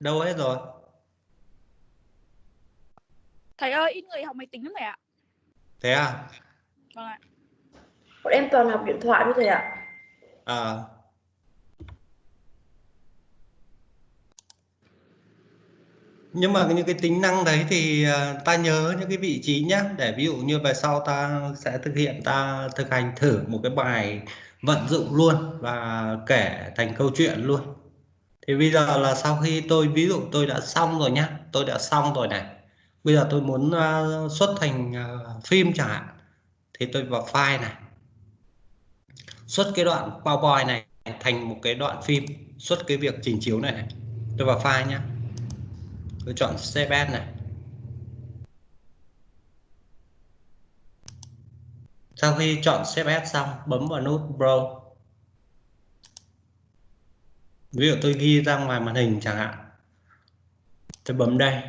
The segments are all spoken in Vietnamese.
đâu hết rồi. Thầy ơi ít người học máy tính lắm thầy ạ. Thế à? Vâng ạ. Bọn em toàn học điện thoại thôi thầy ạ. À. Nhưng mà những cái tính năng đấy thì à, ta nhớ những cái vị trí nhé để ví dụ như về sau ta sẽ thực hiện ta thực hành thử một cái bài vận dụng luôn và kể thành câu chuyện luôn thì bây giờ là sau khi tôi ví dụ tôi đã xong rồi nhá tôi đã xong rồi này. Bây giờ tôi muốn uh, xuất thành uh, phim chẳng hạn. Thì tôi vào file này. Xuất cái đoạn PowerPoint này thành một cái đoạn phim. Xuất cái việc trình chiếu này, này. tôi vào file nhá. Tôi chọn CBS này. Sau khi chọn CBS xong bấm vào nút browse ví dụ tôi ghi ra ngoài màn hình chẳng hạn. Tôi bấm đây.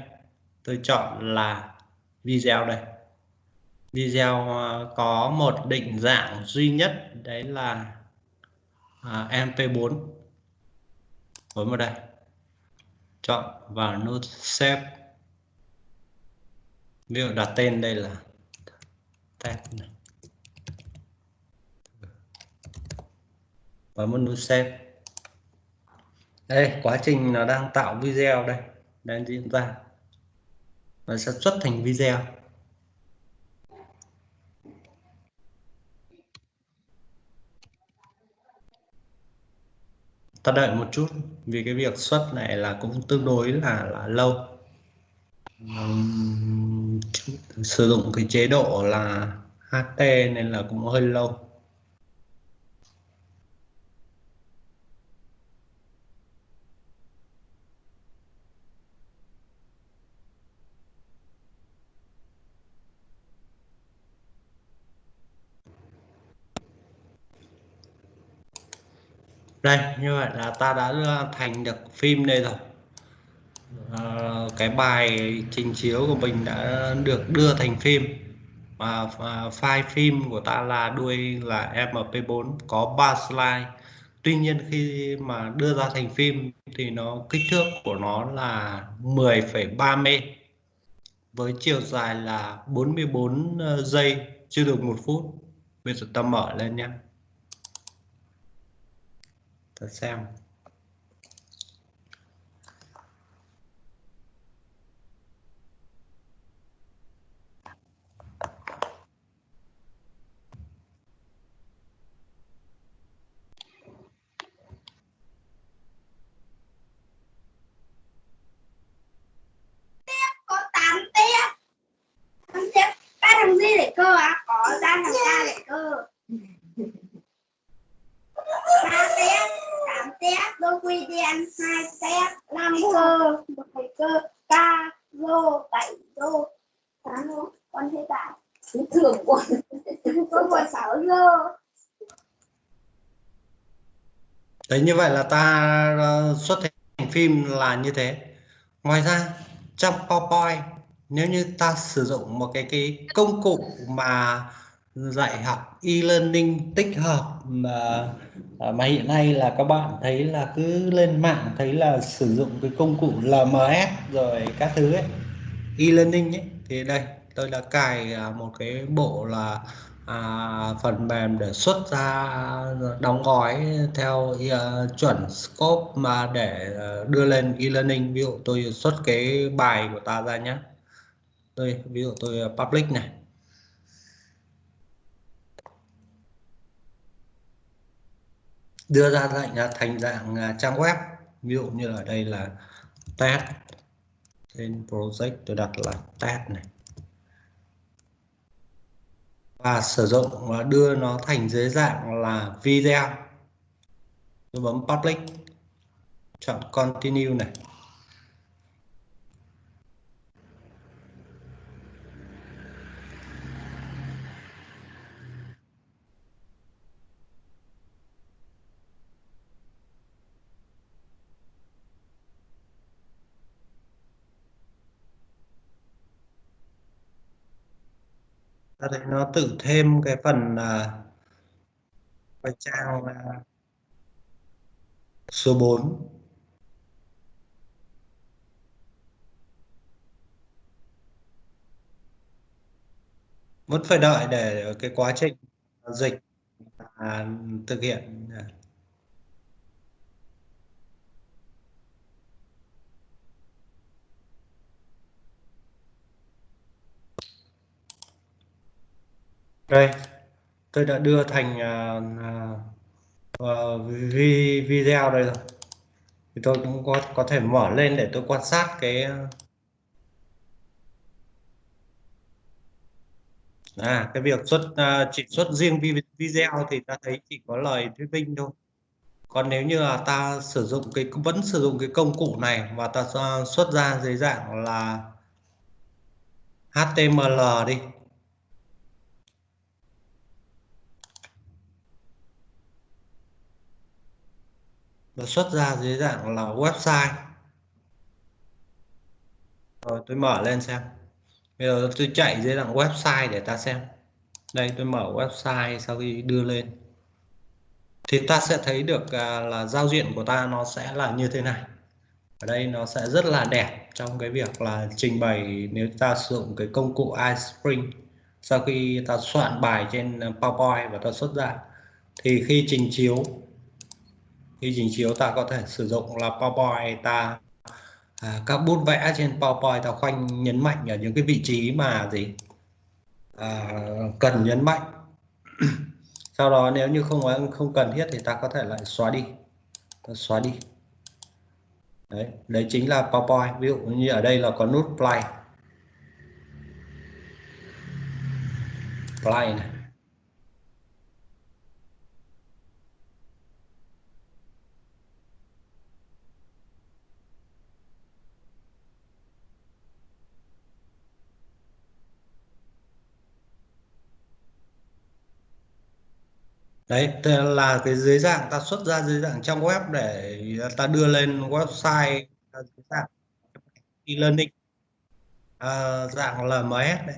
Tôi chọn là video đây. Video ờ, có một định dạng duy nhất đấy là à, mp4 bấm vào đây. Chọn vào nút save. Ví dụ đặt tên đây là test này. Bấm vào nút save đây quá trình nó đang tạo video đây. Đang diễn ra. Và sẽ xuất thành video. Ta đợi một chút vì cái việc xuất này là cũng tương đối là là lâu. Um, sử dụng cái chế độ là HT nên là cũng hơi lâu. Đây như vậy là ta đã ờ, thành được phim đây rồi. À, cái bài trình chiếu của mình đã được đưa thành phim. Và, file phim của ta là đuôi là mp4 có 3 slide. Tuy nhiên khi mà đưa ra thành phim thì nó kích thước của nó là 10,3 m với chiều dài là 44 ờ, giây chưa được một phút. Bây giờ ta mở lên nhé ta xem có 8 tép 8 tép các thằng gì để cơ á có ra thằng ca để cơ ba tép tám tép đôi quy đen hai tép năm cơ một thầy cơ ca rô bảy rô tám rô con thấy cả thường quân có một sáu rô đấy, như vậy là ta ờ, xuất thành phim là như thế. Ngoài ra, trong PowerPoint, nếu như ta sử dụng một cái cái công cụ mà dạy học e-learning tích hợp mà ờ, mà hiện nay là các bạn thấy là cứ lên mạng thấy là sử dụng cái công cụ LMS rồi các thứ ấy, e-learning ấy, thì đây, tôi đã cài ờ, một cái bộ là à, phần mềm để xuất ra đóng gói theo uh, chuẩn scope mà để uh, đưa lên e-learning. Ví dụ tôi xuất cái bài của ta ra nhé tôi ví dụ tôi à, public này. Đưa ra dạng thành dạng trang web. Ví dụ như ở đây là test. Trên project tôi đặt là test này và sử dụng và đưa nó thành dưới dạng là video. Tôi bấm public. Chọn continue này. ta nó tự thêm cái phần uh, trang uh, số 4 vẫn phải đợi để cái quá trình dịch à, thực hiện. Đây tôi đã đưa thành uh, uh, video đây rồi. Thì tôi cũng có có thể mở lên để tôi quan sát cái à cái việc xuất uh, chỉ xuất riêng video thì ta thấy chỉ có lời thuyết minh thôi. Còn nếu như là ta sử dụng cái vẫn sử dụng cái công cụ này và ta xuất ra dưới dạng là HTML đi nó xuất ra dưới dạng là website. Rồi tôi mở lên xem. Bây giờ tôi chạy dưới dạng website để ta xem. Đây tôi mở website sau khi đưa lên. Thì ta sẽ thấy được à, là giao diện của ta nó sẽ là như thế này. Ở đây nó sẽ rất là đẹp trong cái việc là trình bày nếu ta sử dụng cái công cụ iSpring. Sau khi ta soạn bài trên à, PowerPoint và ta xuất ra thì khi trình chiếu khi trình chiếu ta có thể sử dụng là PowerPoint ta. À, các bút vẽ trên PowerPoint ta khoanh nhấn mạnh ở những cái vị trí mà gì? À, cần nhấn mạnh. Sau đó nếu như không không cần thiết thì ta có thể lại xóa đi. Ta xóa đi. Đấy đấy chính là PowerPoint. Ví dụ như ở đây là có nút play. Play này. Đấy là cái dưới dạng ta xuất ra dưới dạng trong web để ta đưa lên website dưới dạng e-learning à, dạng LMS đấy.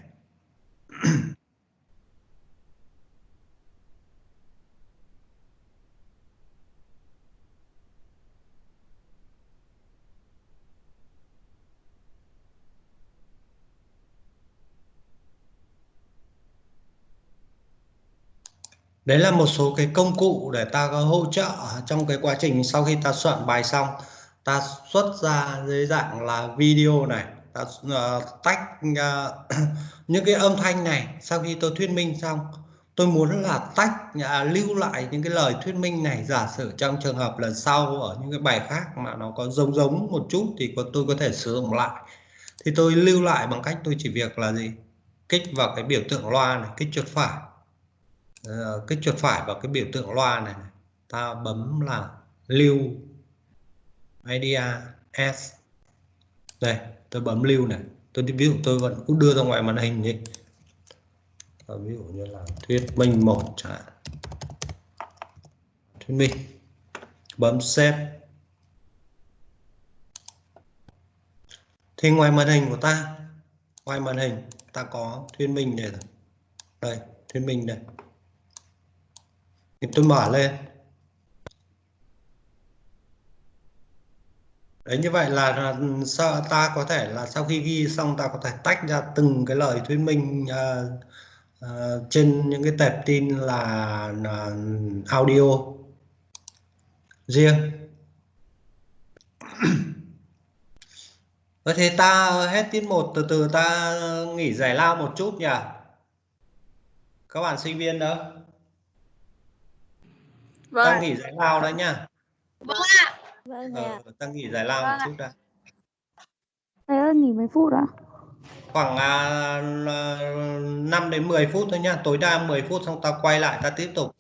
Đấy là một số cái công cụ để ta có hỗ trợ trong cái quá trình sau khi ta soạn bài xong. Ta xuất ra dưới dạng là video này ta uh, tách uh, những cái âm thanh này sau khi tôi thuyết minh xong. Tôi muốn là tách uh, lưu lại những cái lời thuyết minh này. Giả sử trong trường hợp lần sau ở những cái bài khác mà nó có giống giống một chút thì có, tôi có thể sử dụng lại. Thì tôi lưu lại bằng cách tôi chỉ việc là gì? Kích vào cái biểu tượng loa này kích chuột phải. Ờ, cái chuột phải vào cái biểu tượng loa này, ta bấm là lưu media s. Đây tôi bấm lưu này. Tôi ví dụ tôi vẫn cũng đưa ra ngoài màn hình đi. Ờ, ví dụ như là thuyết minh một chẳng hạn. Thuyết minh. Bấm save thì ngoài màn hình của ta ngoài màn hình ta có thuyết minh này rồi. Đây thuyết minh đây thì tôi mở lên. Đấy như vậy là sao ta có thể là sau khi ghi xong ta có thể tách ra từng cái lời thuyết minh uh, uh, trên những cái tệp tin là uh, audio riêng. Vậy thì ta hết tiết một từ từ ta nghỉ giải lao một chút nhỉ? Các bạn sinh viên đó. Vâng. ta nghỉ giải lao đấy nhá Vâng ạ. Vâng ờ, ạ. ta nghỉ giải lao một Vâng ạ. chút đã Thầy ơi, nghỉ mấy phút ạ? khoảng à, 5 đến 10 phút thôi nhá tối đa 10 phút xong ta quay lại ta tiếp tục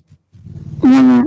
Vâng ạ.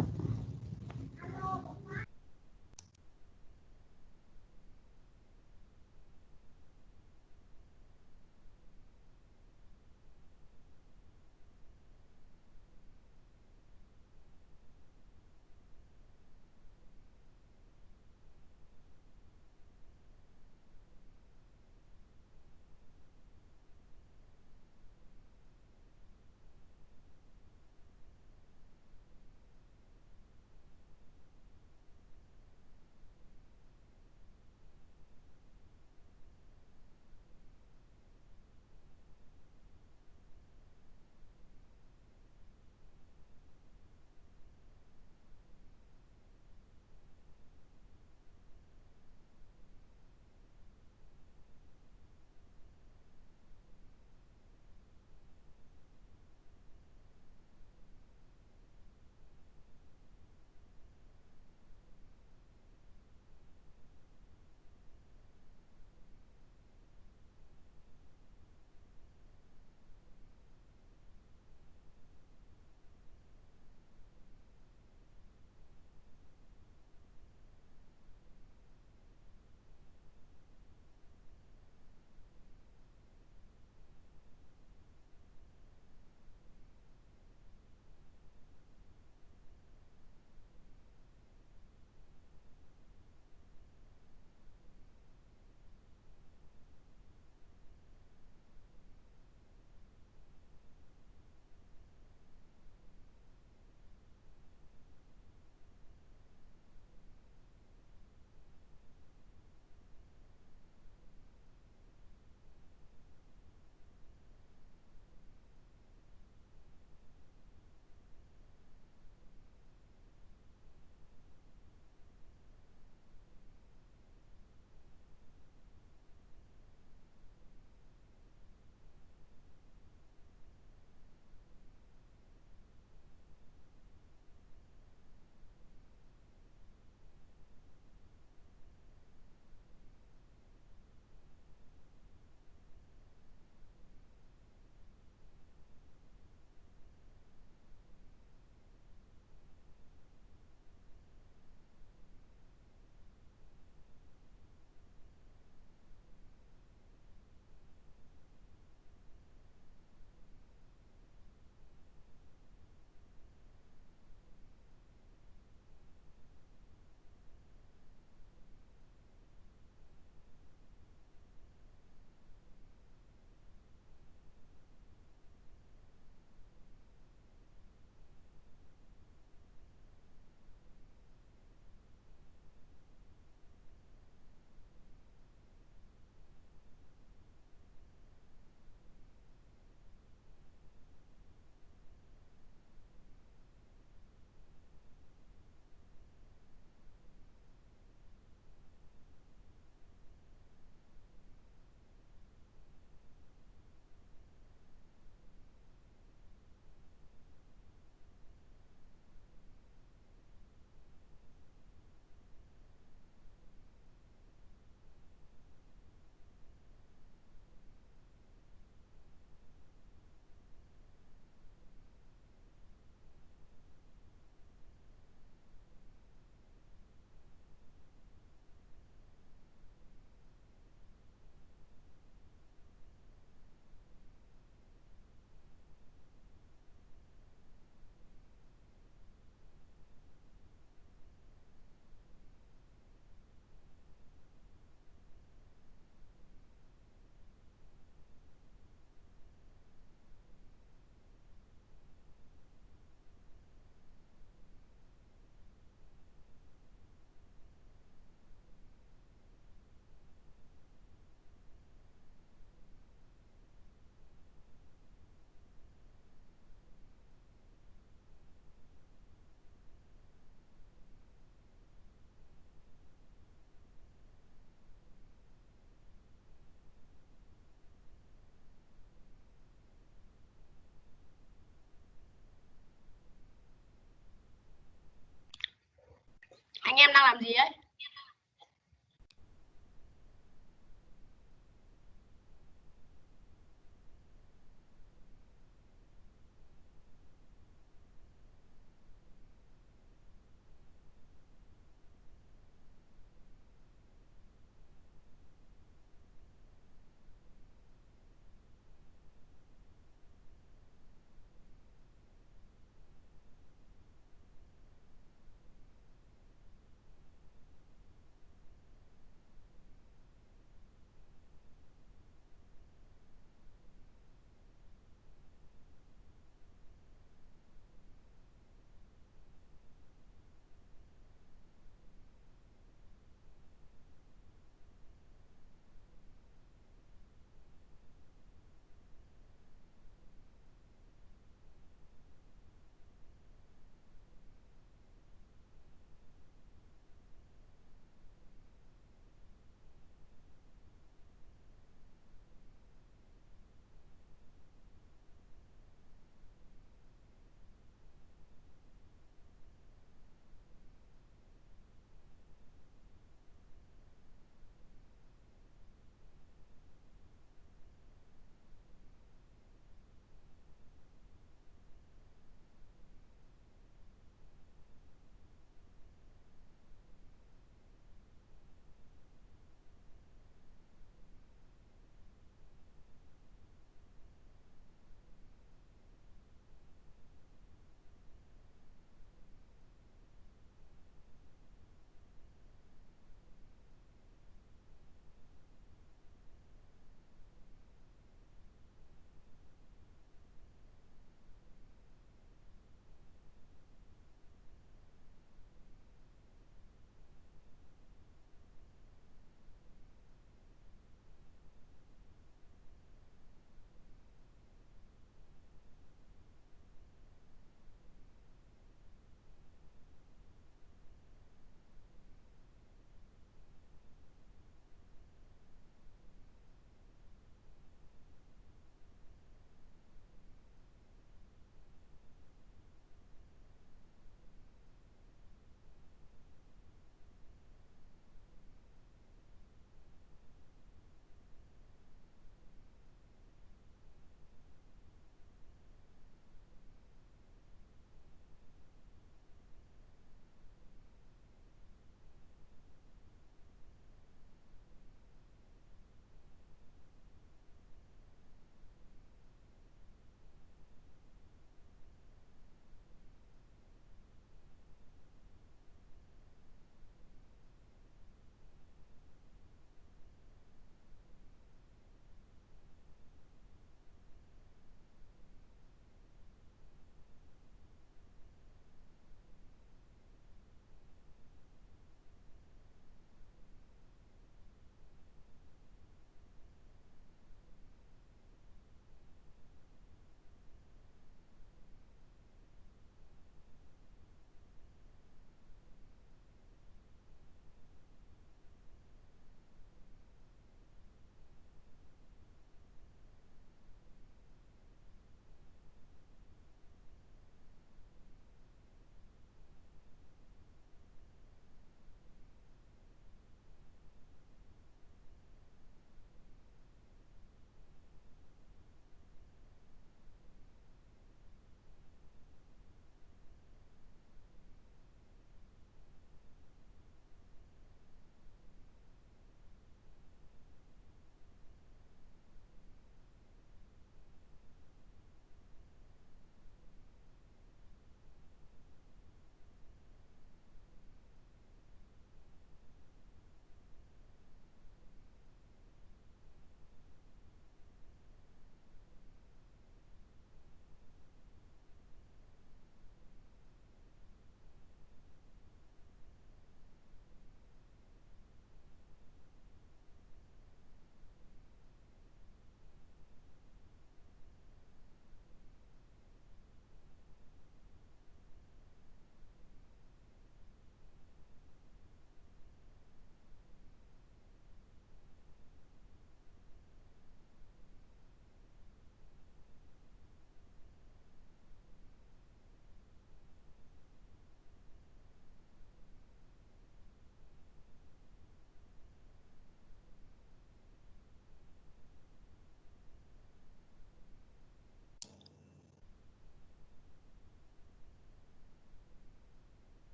Đang làm gì ấy?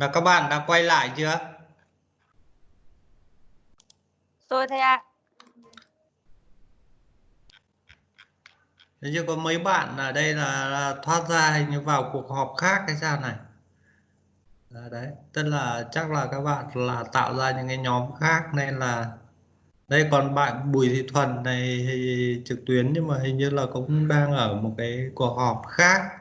Là các bạn đã quay lại chưa? Rồi thầy ạ. Thế chứ có mấy bạn ở đây là, là thoát ra hình như vào cuộc họp khác hay sao này? À, đấy tức là chắc là các bạn là tạo ra những cái nhóm khác nên là đây còn bạn Bùi Thị Thuần này thì trực tuyến nhưng mà hình như là cũng đang ở một cái cuộc họp khác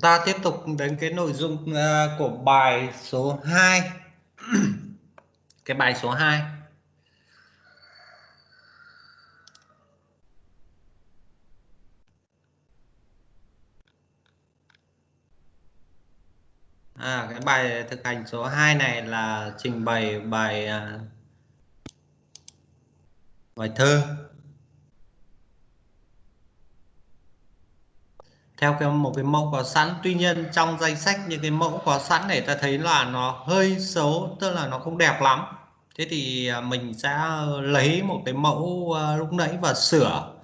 ta tiếp tục đến cái nội dung uh, của bài số 2 cái bài số 2 À, cái bài thực hành số 2 này là trình bày bài uh, bài thơ. Theo cái một cái mẫu có sẵn. Tuy nhiên trong danh sách những cái mẫu có sẵn này ta thấy là nó hơi xấu, tức là nó không đẹp lắm. Thế thì à, mình sẽ lấy một cái mẫu à, lúc nãy và sửa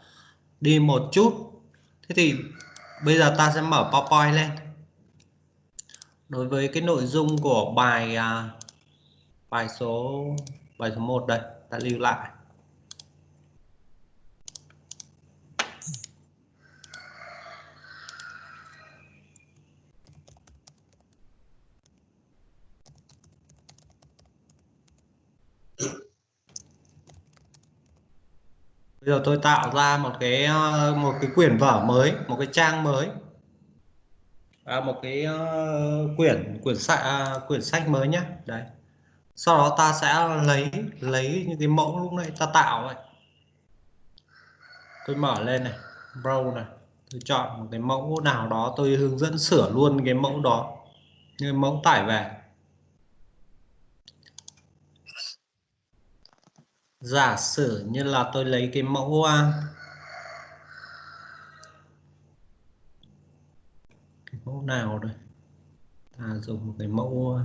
đi một chút. Thế thì bây giờ ta sẽ mở PowerPoint lên. Đối với cái nội dung của bài à, bài số bài số 1 đây, ta lưu lại. Bây giờ tôi tạo ra một cái ờ, một cái quyển vở mới một cái trang mới. À, một cái uh, quyển quyển sách uh, à, quyển sách mới nhé đấy. Sau đó ta sẽ lấy lấy những cái mẫu lúc nãy ta tạo này tôi mở lên này browse này. Tôi chọn một cái mẫu nào đó tôi hướng dẫn sửa luôn cái mẫu đó. Như mẫu tải về. Giả sử như là tôi lấy cái mẫu cái mẫu nào đây? Ta dùng một cái mẫu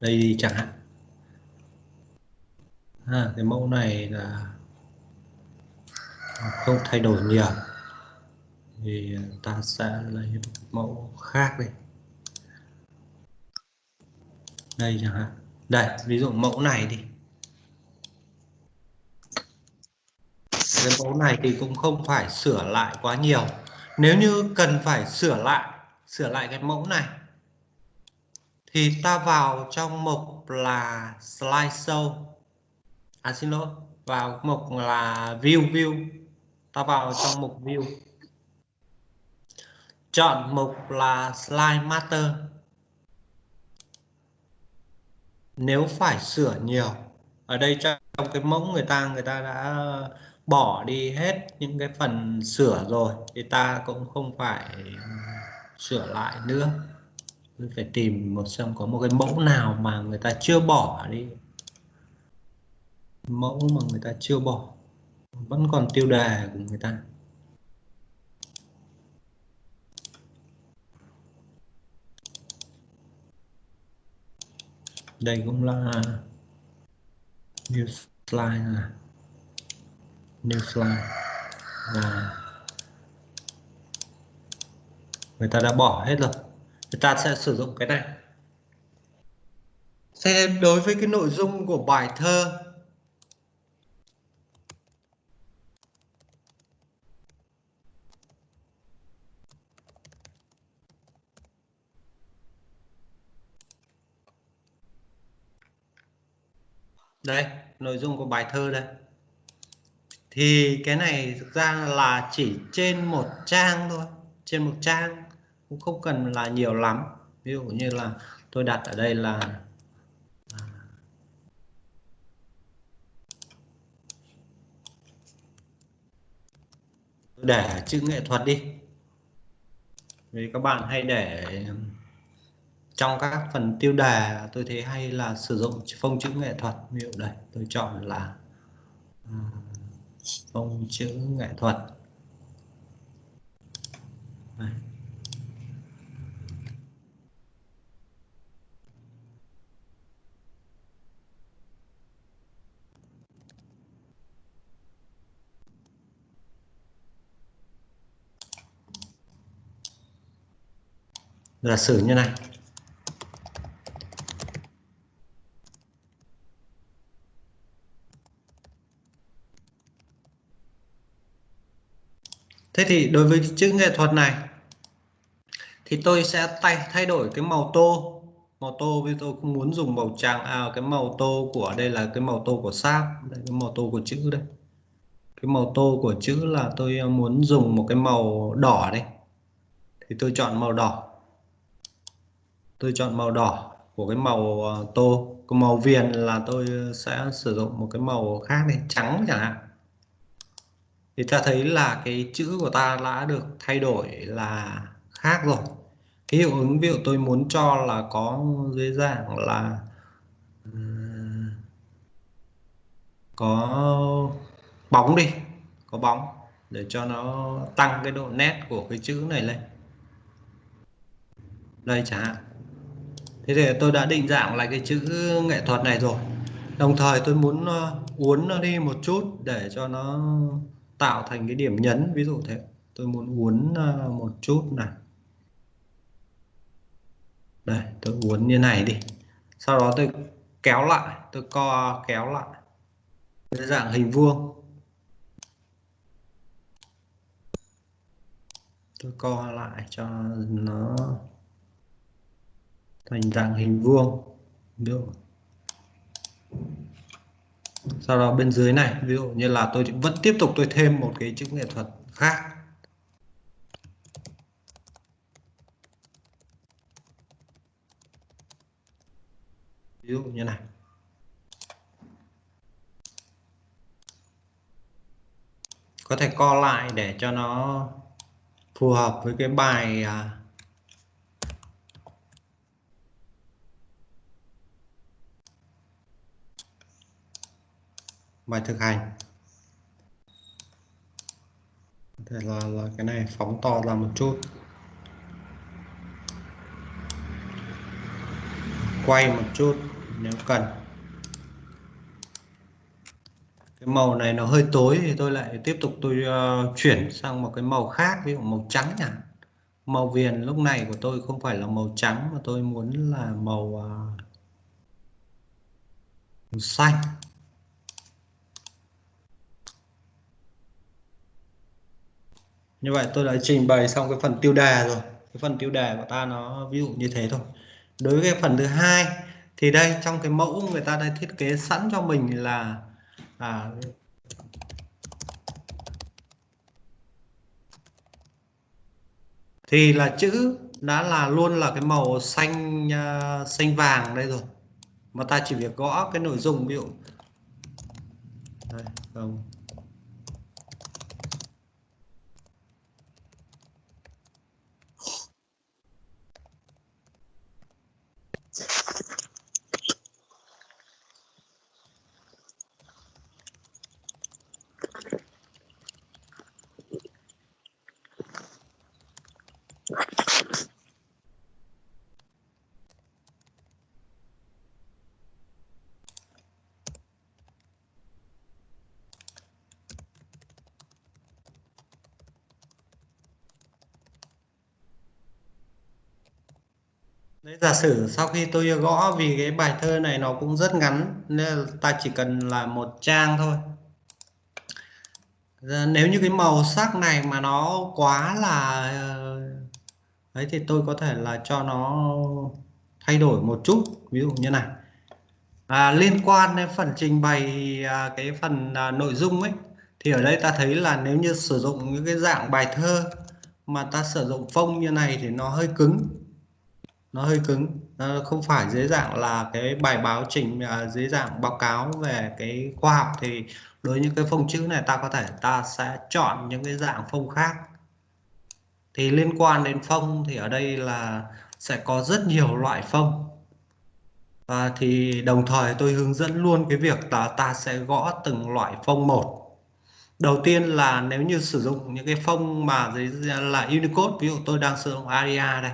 đây đi chẳng hạn. À, cái mẫu này là không thay đổi nhiều. Thì ta sẽ lấy một mẫu khác đi. Đây chẳng hạn. Đây ví dụ mẫu này đi. Cái mẫu này thì cũng không phải sửa lại quá nhiều. Nếu như cần phải sửa lại sửa lại cái mẫu này, thì ta vào trong mục là slideshow. À xin lỗi, vào mục là view view. Ta vào trong mục view. Chọn mục là slide master nếu phải sửa nhiều, ở đây trong cái mẫu người ta người ta đã bỏ đi hết những cái phần sửa rồi thì ta cũng không phải sửa lại nữa. Mình phải tìm một xem có một cái mẫu nào mà người ta chưa bỏ đi. Mẫu mà người ta chưa bỏ, vẫn còn tiêu đề của người ta. Đây cũng là new slide này new slide và người ta đã bỏ hết rồi. Người ta sẽ sử dụng cái này. Xem đối với cái nội dung của bài thơ, đây, nội dung của bài thơ đây thì cái này thực ra là chỉ trên một trang thôi trên một trang cũng không cần là nhiều lắm. Ví dụ như là tôi đặt ở đây là để chữ nghệ thuật đi. Vì các bạn hay để trong các phần tiêu đề tôi thấy hay là sử dụng phông chữ nghệ thuật. Ví dụ đây tôi chọn là uh, phông chữ nghệ thuật. Giả sử như này. Thế thì đối với chữ nghệ thuật này, thì tôi sẽ thay thay đổi cái màu tô. Màu tô vì tôi không muốn dùng màu trắng à cái màu tô của, đây là cái màu tô của sáp đây, cái màu tô của chữ đây. Cái màu tô của chữ là tôi à, muốn dùng một cái màu đỏ đây. Thì tôi chọn màu đỏ. Tôi chọn màu đỏ của cái màu à, tô. Cái màu viền là tôi à, sẽ sử dụng một cái màu khác đây, trắng chẳng hạn thì ta thấy là cái chữ của ta đã được thay đổi là khác rồi. Cái hiệu ứng ví dụ tôi muốn cho là có dưới dạng là ờ, có bóng đi, có bóng để cho nó tăng cái độ nét của cái chữ này lên. Đây chẳng hạn. Thế thì tôi đã định dạng lại cái chữ nghệ thuật này rồi. Đồng thời tôi muốn ờ, uốn nó đi một chút để cho nó tạo thành cái điểm nhấn, ví dụ thế. Tôi muốn uốn ờ, một chút này. Đây, tôi uốn như này đi. Sau đó tôi kéo lại, tôi co, kéo lại. Cái dạng hình vuông. Tôi co lại cho nó thành dạng hình vuông. Được sau đó bên dưới này, ví dụ như là tôi vẫn tiếp tục tôi thêm một cái chữ nghệ thuật khác. Ví dụ như này. Có thể co lại để cho nó phù hợp với cái bài à, bài thực hành. Có thể là, là cái này phóng to ra một chút. Quay một chút nếu cần. Cái màu này nó hơi tối thì tôi lại tiếp tục tôi uh, chuyển sang một cái màu khác ví dụ màu trắng nhỉ màu viền lúc này của tôi không phải là màu trắng mà tôi muốn là màu, uh, màu xanh. Như vậy tôi đã trình bày xong cái phần tiêu đề rồi. Cái phần tiêu đề của ta nó ví dụ như thế thôi. Đối với cái phần thứ hai thì đây trong cái mẫu người ta đã thiết kế sẵn cho mình là à, thì là chữ đã là luôn là cái màu xanh uh, xanh vàng đây rồi. Mà ta chỉ việc gõ cái nội dung ví dụ. Đây, không. Giả sử sau khi tôi gõ vì cái bài thơ này nó cũng rất ngắn nên ta chỉ cần là một trang thôi. Ờ, nếu như cái màu sắc này mà nó quá là ờ, đấy thì tôi có thể là cho nó thay đổi một chút. Ví dụ như này. À, liên quan đến phần trình bày à, cái phần à, nội dung ấy thì ở đây ta thấy là nếu như sử dụng những cái dạng bài thơ mà ta sử dụng phông như này thì nó hơi cứng nó hơi cứng. Nó không phải dưới dạng là cái bài báo trình à, dưới dạng báo cáo về cái khoa học thì đối với những cái phông chữ này ta có thể ta sẽ chọn những cái dạng phông khác. Thì liên quan đến phông thì ở đây là sẽ có rất nhiều loại phông. Và thì đồng thời tôi hướng dẫn luôn cái việc là ta sẽ gõ từng loại phông một. Đầu tiên là nếu như sử dụng những cái phông mà dưới là Unicode ví dụ tôi đang sử dụng ARIA đây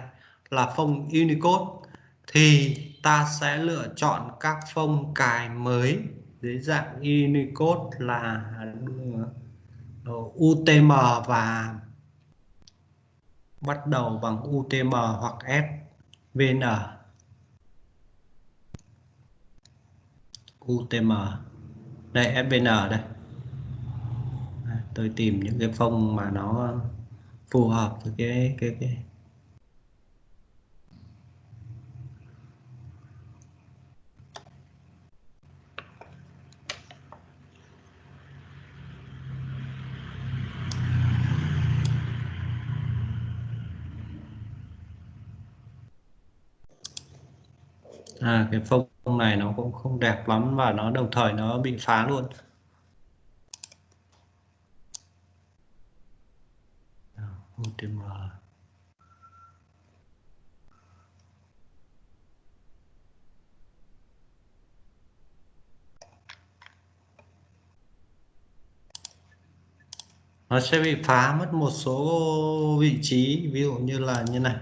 là phông Unicode, thì ta sẽ lựa chọn các phông cài mới. Dưới dạng Unicode là ờ, UTM và bắt đầu bằng UTM hoặc SVN UTM đây SVN đây. Tôi tìm những cái phông mà nó phù hợp với cái cái cái à cái phông này nó cũng không đẹp lắm và nó đồng thời nó bị phá luôn. UTM nó sẽ bị phá mất một số vị trí, ví dụ như là như này.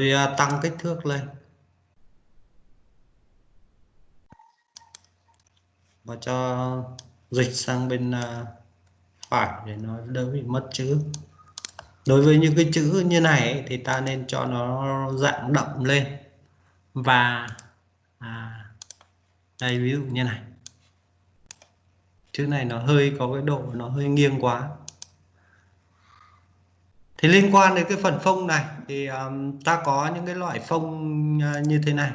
Tôi à, tăng kích thước lên. Và cho dịch sang bên à, phải để nó đỡ bị mất chữ. Đối với những cái chữ như này ấy, thì ta nên cho nó dạng đậm lên. Và à, đây ví dụ như này. Chữ này nó hơi có cái độ nó hơi nghiêng quá thì liên quan đến cái phần phông này thì um, ta có những cái loại phông uh, như thế này.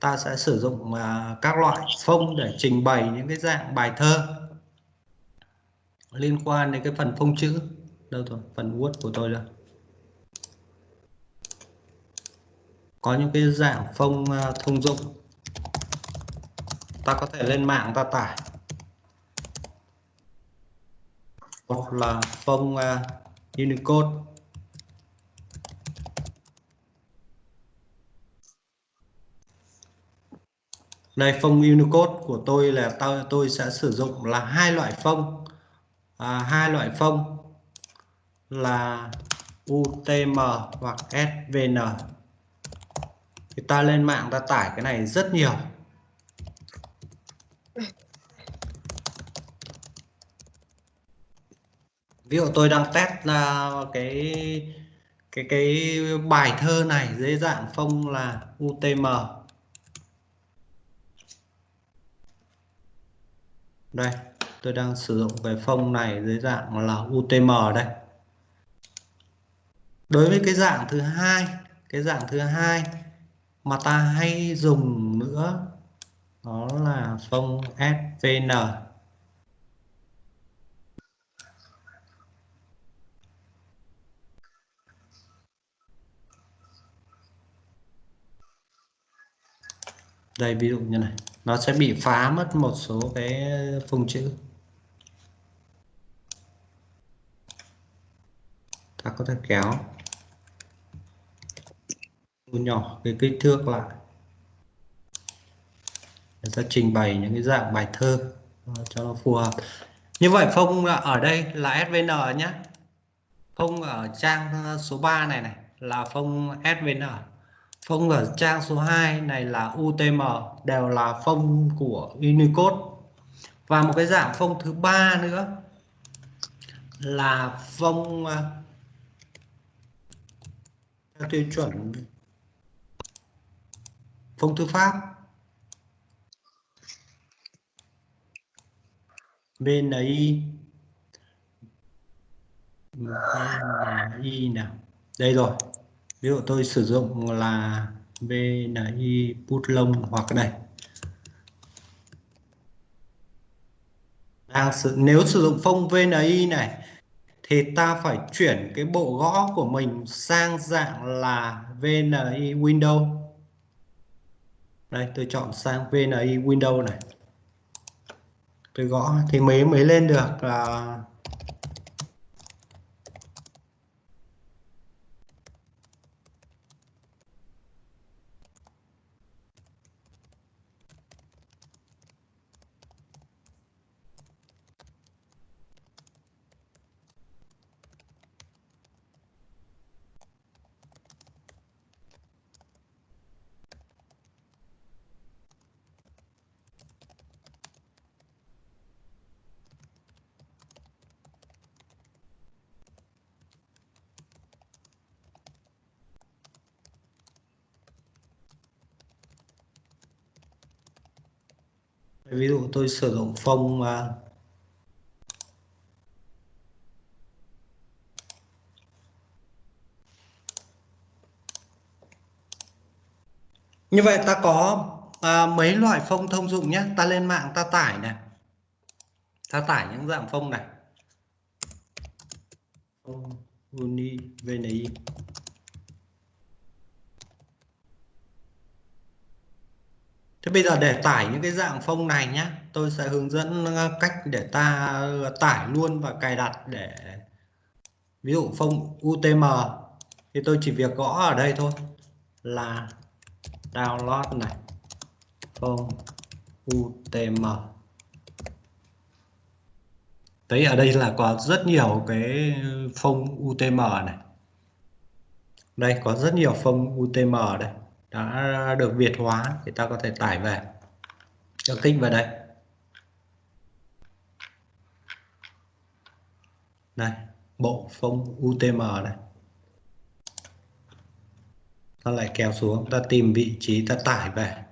Ta sẽ sử dụng uh, các loại phông để trình bày những cái dạng bài thơ liên quan đến cái phần phông chữ. Đâu rồi phần word của tôi đâu. Có những cái dạng phông uh, thông dụng. Ta có thể lên mạng ta tải. Hoặc là phông uh, Unicode. Đây phông Unicode của tôi là tôi tôi sẽ sử dụng là hai loại phông. À, hai loại phông là UTM hoặc SVN thì ta lên mạng ta tải cái này rất nhiều. Ví dụ tôi đang test là cái cái cái bài thơ này dưới dạng phông là UTM đây, tôi đang sử dụng cái phông này dưới dạng là UTM đây. Đối với cái dạng thứ hai, cái dạng thứ hai mà ta hay dùng nữa đó là phông SVN đây, ví dụ như này nó sẽ bị phá mất một số cái phông chữ. Ta có thể kéo. Nhỏ cái kích thước lại. Để ta trình bày những cái dạng bài thơ cho nó phù hợp. Như vậy phông ở đây là SVN nhé phông ở trang số 3 này này là phông SVN phông ở trang số 2 này là UTM đều là phông của Unicode. Và một cái dạng phông thứ ba nữa là phông à, theo tiêu chuẩn, phông thư pháp. BNI BNI nào? Đây rồi ví dụ tôi sử dụng là VNI put Long hoặc đây. Đang sử, nếu sử dụng phông VNI này thì ta phải chuyển cái bộ gõ của mình sang dạng là VNI Windows đây tôi chọn sang VNI Windows này. Tôi gõ thì mới mới lên được là ví dụ tôi sử dụng phông như vậy ta có à, mấy loại phông thông dụng nhé ta lên mạng ta tải này. Ta tải những dạng phông này. Phông uni vni Thế bây giờ để tải những cái dạng phông này nhé tôi sẽ hướng dẫn ờ, cách để ta ờ, tải luôn và cài đặt để, ví dụ phông UTM thì tôi chỉ việc gõ ở đây thôi, là download này, phông UTM Đấy ở đây là có rất nhiều cái phông UTM này. Đây, có rất nhiều phông UTM đây đã được Việt hóa thì ta có thể tải về. Cho kích vào đây. Đây, bộ phông UTM này. Ta lại kéo xuống, ta tìm vị trí, ta tải về.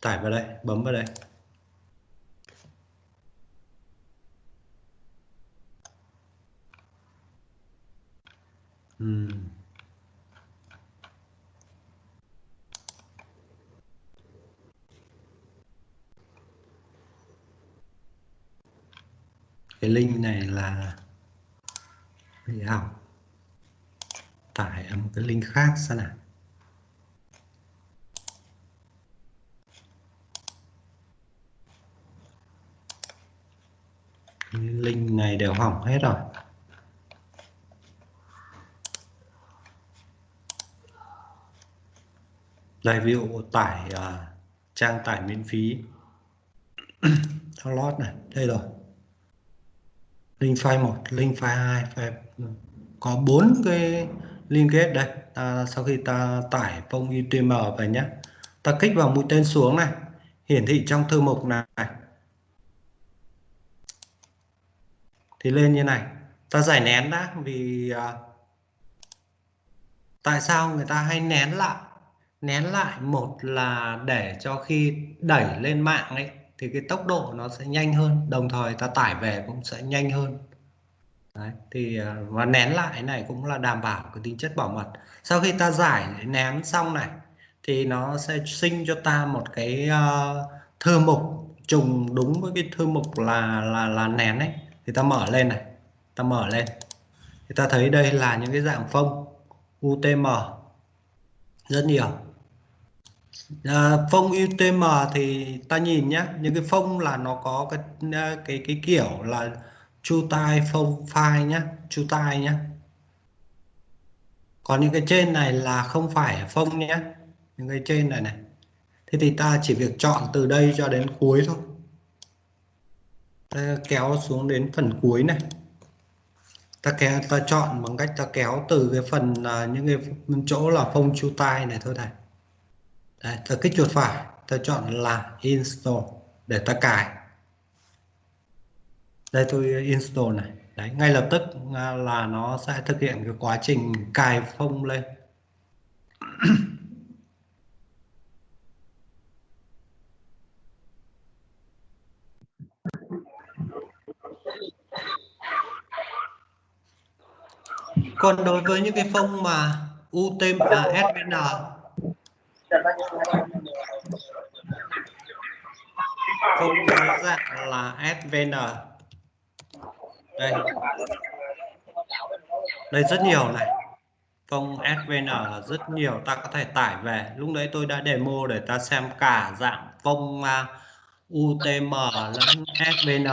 Tải vào đây, bấm vào đây. Cái link này là bị hỏng. Tải một cái link khác xem nào. Link này đều hỏng hết rồi. Đây ví dụ tải uh, trang tải miễn phí. Download này đây rồi. Link file 1 link file 2 file ừ, có bốn cái liên kết đây. Ta, sau khi ta tải phong UTM về nhé ta kích vào mũi tên xuống này hiển thị trong thư mục này. Thì lên như này. Ta giải nén đã vì uh, tại sao người ta hay nén lại? Nén lại. Một là để cho khi đẩy lên mạng ấy thì cái tốc độ nó sẽ nhanh hơn đồng thời ta tải về cũng sẽ nhanh hơn. Đấy, thì à, và nén lại này cũng là đảm bảo cái tính chất bảo mật. Sau khi ta giải nén xong này thì nó sẽ sinh cho ta một cái uh, thư mục trùng đúng với cái thư mục là là là nén ấy. Thì ta mở lên này ta mở lên. Thì ta thấy đây là những cái dạng phông UTM rất nhiều. Ờ, à, phông UTM thì ta nhìn nhé những cái phông là nó có cái ờ, cái cái kiểu là chu tai phông file nhé chu tai nhé còn những cái trên này là không phải phông nhé những cái trên này này. Thế thì ta chỉ việc chọn từ đây cho đến cuối thôi. Ta kéo xuống đến phần cuối này. Ta kéo ta chọn bằng cách ta kéo từ cái phần uh, những cái chỗ là phông chu tai này thôi này. Đấy, ta kích chuột phải ta chọn là install để ta cài. Đây tôi install này. Đấy, ngay lập tức à, là nó sẽ thực hiện cái quá trình cài phông lên. Còn đối với những cái phông mà UTM à, không có dạng là SVN đây. Đây rất nhiều này. Công SVN là rất nhiều. Ta có thể tải về. Lúc đấy tôi đã demo để ta xem cả dạng công à, uh, UTM lẫn SVN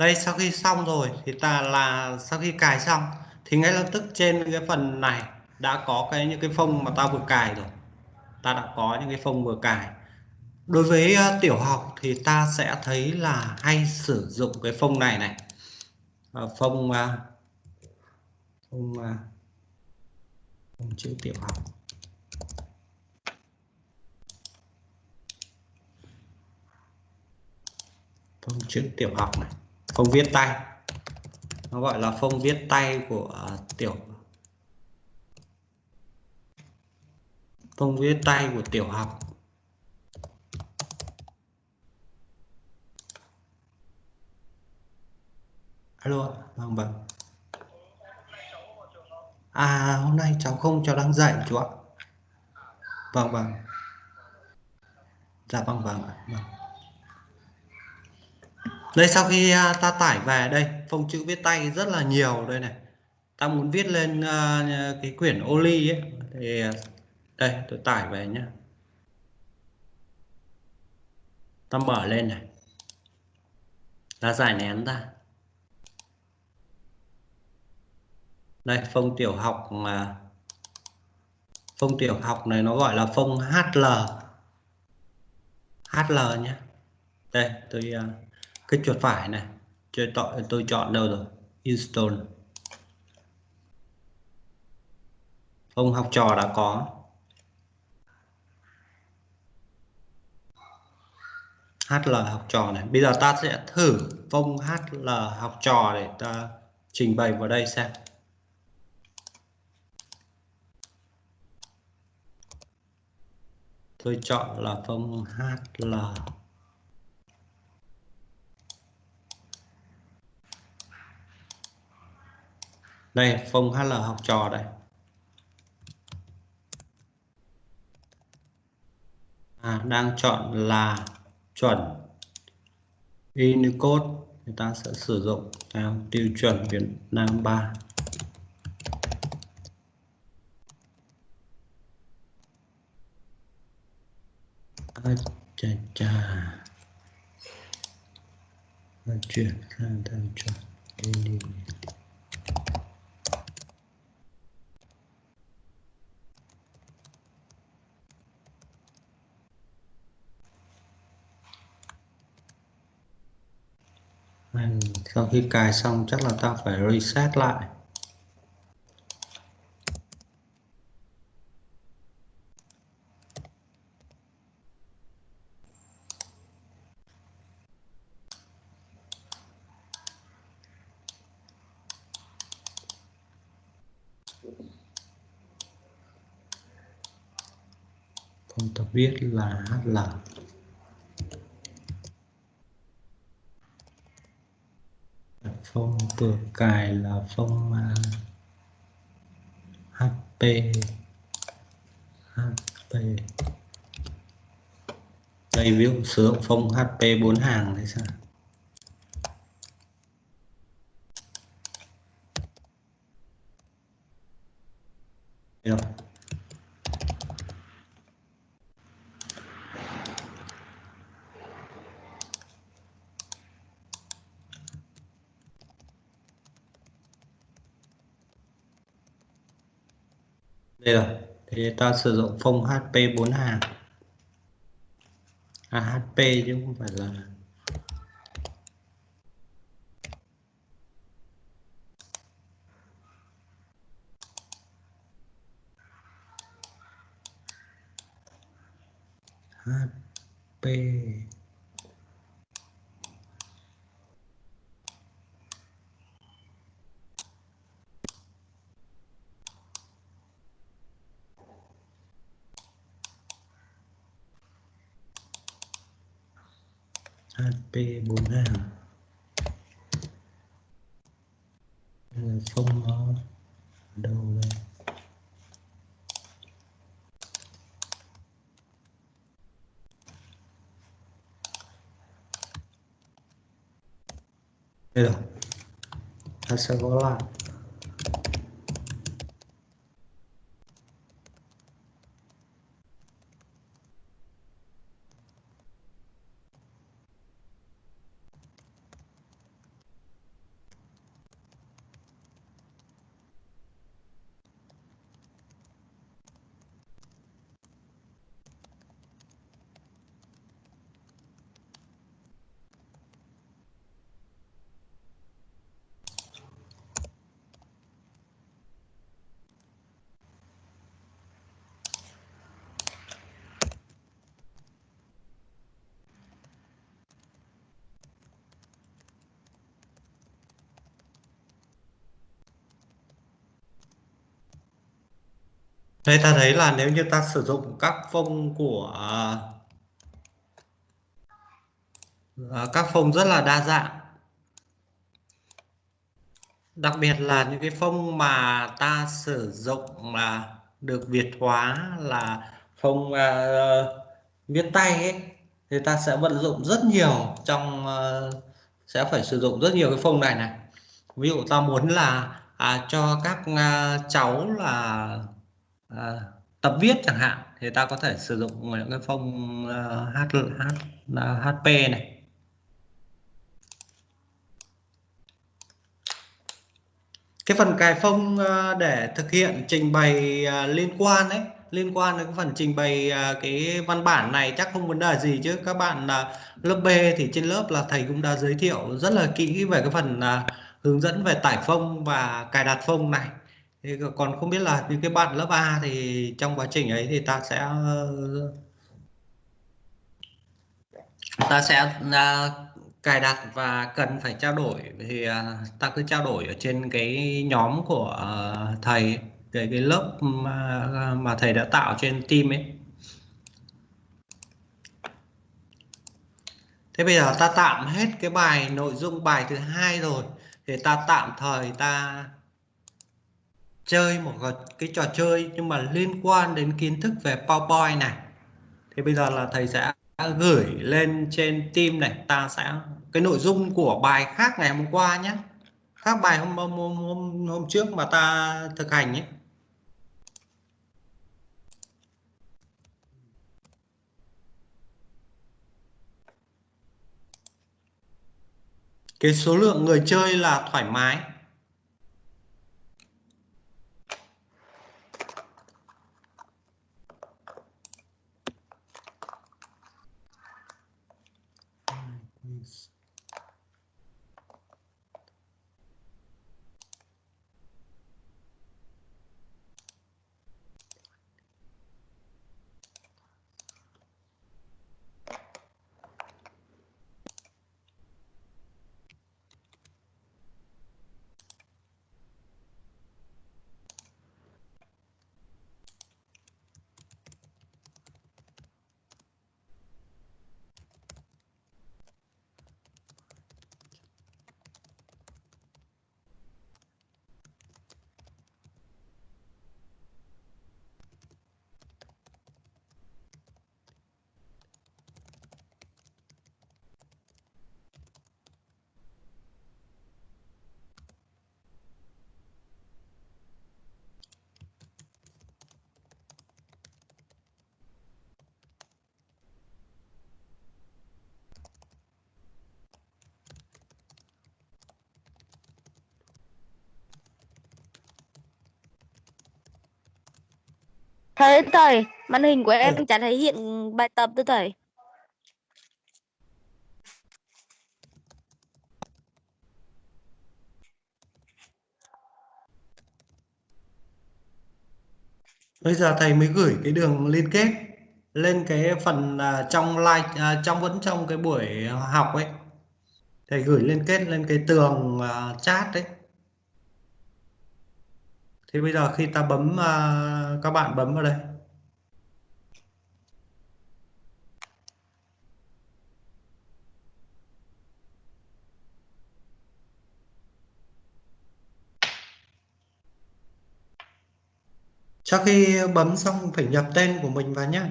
Đây sau khi xong rồi thì ta là sau khi cài xong thì ngay lập tức trên cái phần này đã có cái những cái phông mà ta vừa cài rồi. Ta đã có những cái phông vừa cài. Đối với uh, tiểu học thì ta sẽ thấy là hay sử dụng cái phông này này. Uh, phông uh, phông, uh, phông chữ tiểu học. Phông chữ tiểu học này phông viết tay. Nó gọi là phông viết tay của à, tiểu. Phông viết tay của tiểu học. Alo vâng vâng. À hôm nay cháu không cháu đang dạy chú ạ. Vâng vâng. Dạ vâng vâng ạ vâng đây sau khi à, ta tải về đây phông chữ viết tay rất là nhiều đây này. Ta muốn viết lên uh, cái quyển Oli ấy. Thì à, đây tôi tải về nhé ta mở lên này. Ta giải nén ra đây phông tiểu học mà phông tiểu học này nó gọi là phông HL HL nhé đây tôi uh, cái chuột phải này tôi chọn tôi chọn đâu rồi? Install phông học trò đã có. HL học trò này. Bây giờ ta sẽ thử phông HL học trò để ta trình bày vào đây xem. Tôi chọn là phông HL đây phòng HL học trò đây. À, đang chọn là chuẩn. Unicode người ta sẽ sử dụng theo tiêu chuẩn Việt Nam 3 à, chà chà. Chuyển sang theo chuẩn Unicode. Sau khi cài xong chắc là ta phải reset lại. Không tập viết là HL phong vừa cài là phong à, uh, HP HP đây ví dụ sử dụng phong HP 4 hàng thì sao? Được. đây rồi. Thì ta sử dụng phông HP 4 hàng. À HP chứ không phải là HP HP 4 hàng không nó ở đâu đây? Đây rồi. Ta sẽ có lại Đây ta thấy là nếu như ta sử dụng các phông của à, các phông rất là đa dạng đặc biệt là những cái phông mà ta sử dụng là được việt hóa là phông uh, viết tay ấy thì ta sẽ vận dụng rất nhiều trong uh, sẽ phải sử dụng rất nhiều cái phông này này. Ví dụ ta muốn là à, cho các uh, cháu là à, tập viết chẳng hạn thì ta có thể sử dụng những cái phông uh, ờ, H, H, ờ, HP này. Cái phần cài phông để thực hiện trình bày liên quan đấy liên quan đến cái phần trình bày cái văn bản này chắc không vấn đề gì chứ. Các bạn lớp B thì trên lớp là thầy cũng đã giới thiệu rất là kỹ về cái phần hướng dẫn về tải phông và cài đặt phông này thì còn không biết là vì cái bạn lớp A thì trong quá trình ấy thì ta sẽ ta sẽ à, cài đặt và cần phải trao đổi thì uh, ta cứ trao đổi ở trên cái nhóm của uh, thầy cái cái lớp mà, mà thầy đã tạo trên team ấy. Thế bây giờ ta tạm hết cái bài nội dung bài thứ hai rồi. Thì ta tạm thời ta chơi một cái trò chơi nhưng mà liên quan đến kiến thức về PowerPoint này. Thì bây giờ là thầy sẽ gửi lên trên team này ta sẽ cái nội dung của bài khác ngày hôm qua nhé. Khác bài hôm hôm, hôm, hôm trước mà ta thực hành nhé cái số lượng người chơi là thoải mái. Thầy thầy, màn hình của em chả thấy hiện bài tập nữa thầy. bây giờ thầy mới gửi cái đường liên kết lên cái phần uh, trong live uh, trong vẫn trong cái buổi học ấy. Thầy gửi liên kết lên cái tường uh, chat đấy thì bây giờ khi ta bấm uh, các bạn bấm vào đây Sau khi bấm xong phải nhập tên của mình vào nhé.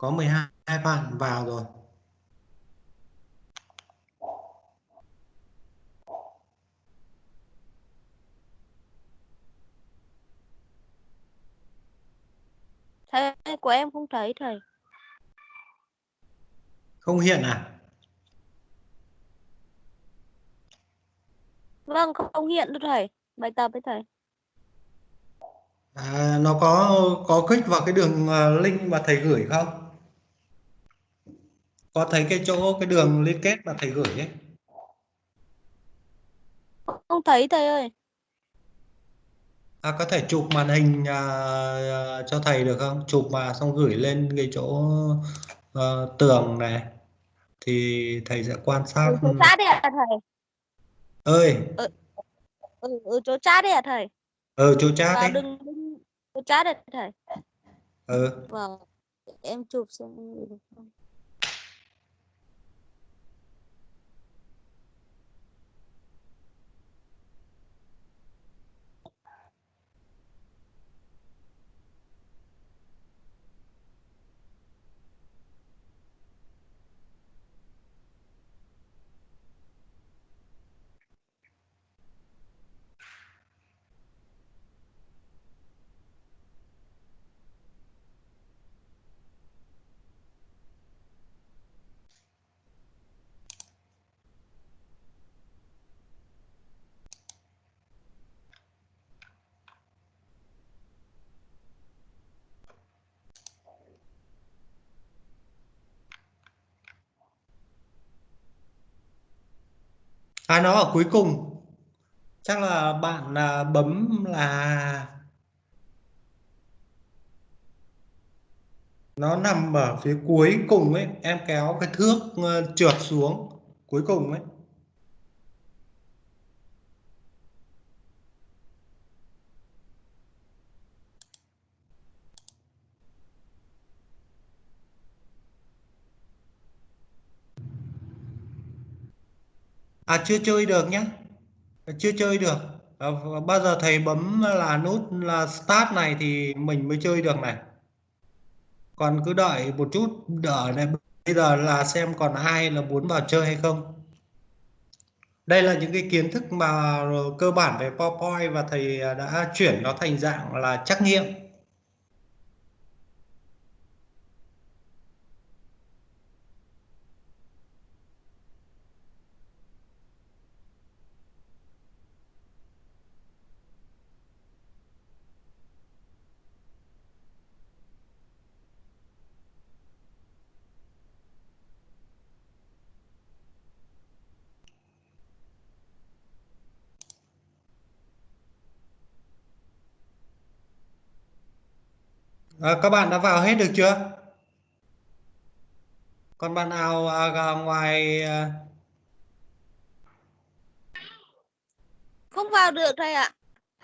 Có 12 bạn vào rồi. Thầy của em không thấy thầy. Không hiện à? Vâng, không hiện đâu thầy. Bài tập với thầy. À, nó có có kích vào cái đường à, link mà thầy gửi không? Có thấy cái chỗ cái đường liên kết mà thầy gửi ấy? Không thấy thầy ơi. À, có thể chụp màn hình à, à, cho thầy được không? Chụp mà xong gửi lên cái chỗ ờ, tường này thì thầy sẽ quan sát. Ừ, chat đấy à thầy? Ơi, Ừ, ừ chỗ chat đấy à thầy? ở chỗ chat À, đấy. đừng, đừng chỗ chat đấy thầy. Ừ. Vâng. Em chụp xem À nó ở cuối cùng. Chắc là bạn à, bấm là nó nằm ở phía cuối cùng ấy, em kéo cái thước ờ, trượt xuống cuối cùng ấy. À chưa chơi được nhé, Chưa chơi được. À, bao giờ thầy bấm là nút là start này thì mình mới chơi được này. Còn cứ đợi một chút đợi này bây giờ là xem còn ai là muốn vào chơi hay không. Đây là những cái kiến thức mà cơ bản về PowerPoint và thầy đã chuyển nó thành dạng là trắc nghiệm. À, các bạn đã vào hết được chưa? Còn bạn nào à, ngoài à, Không vào được thầy ạ.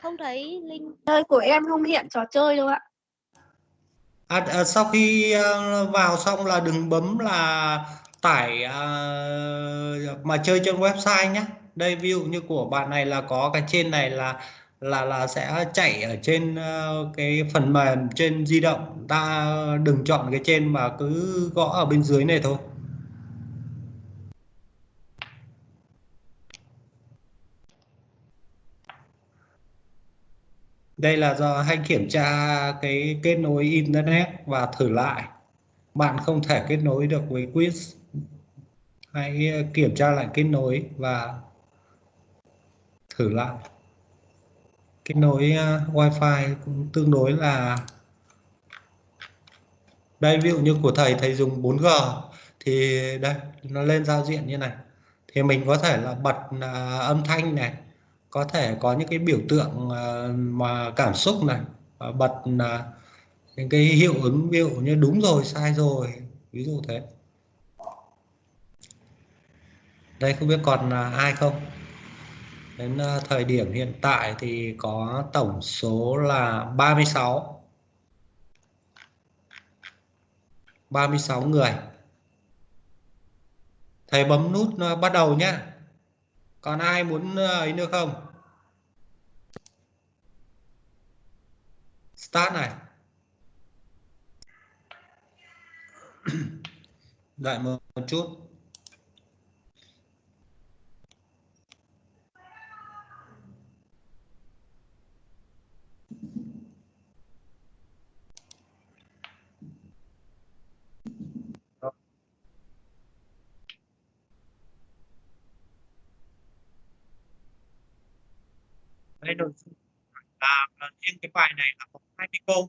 Không thấy link. Chơi của em không hiện trò chơi đâu ạ. À, à, sau khi à, vào xong là đừng bấm là tải à, mà chơi trên website nhé. Đây ví dụ như của bạn này là có cái trên này là là là sẽ chạy ở trên ờ, cái phần mềm trên di động. Ta đừng chọn cái trên mà cứ gõ ở bên dưới này thôi. Đây là do hay kiểm tra cái kết nối internet và thử lại. Bạn không thể kết nối được với quiz. Hãy kiểm tra lại kết nối và thử lại. Kết nối uh, Wi-Fi cũng tương đối là đây ví dụ như của thầy thầy dùng 4G thì đây nó lên giao diện như này. Thì mình có thể là bật uh, âm thanh này có thể có những cái biểu tượng uh, mà cảm xúc này uh, bật uh, những cái hiệu ứng ví dụ như đúng rồi sai rồi ví dụ thế. Đây không biết còn uh, ai không? Đến ờ, thời điểm hiện tại thì có tổng số là 36 36 người. Thầy bấm nút ờ, bắt đầu nhé còn ai muốn ờ, ấy nữa không? Start này. Đợi một, một chút. Đây nội dung là, riêng cái bài này là có 20 câu.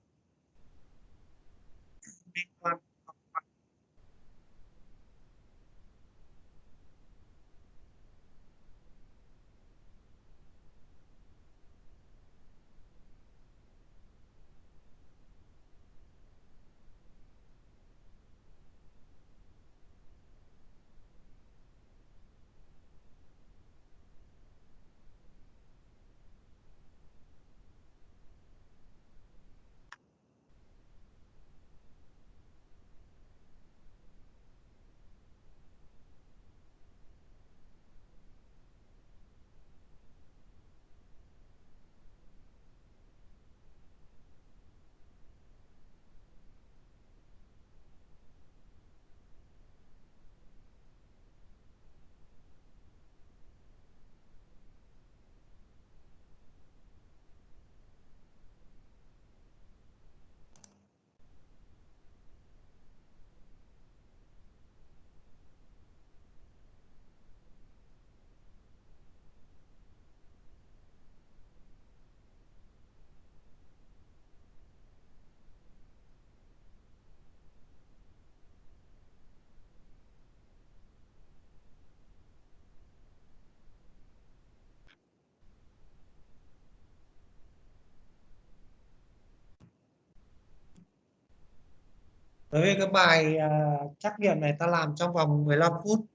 Đối với cái bài uh, trắc nghiệm này ta làm trong vòng 15 phút.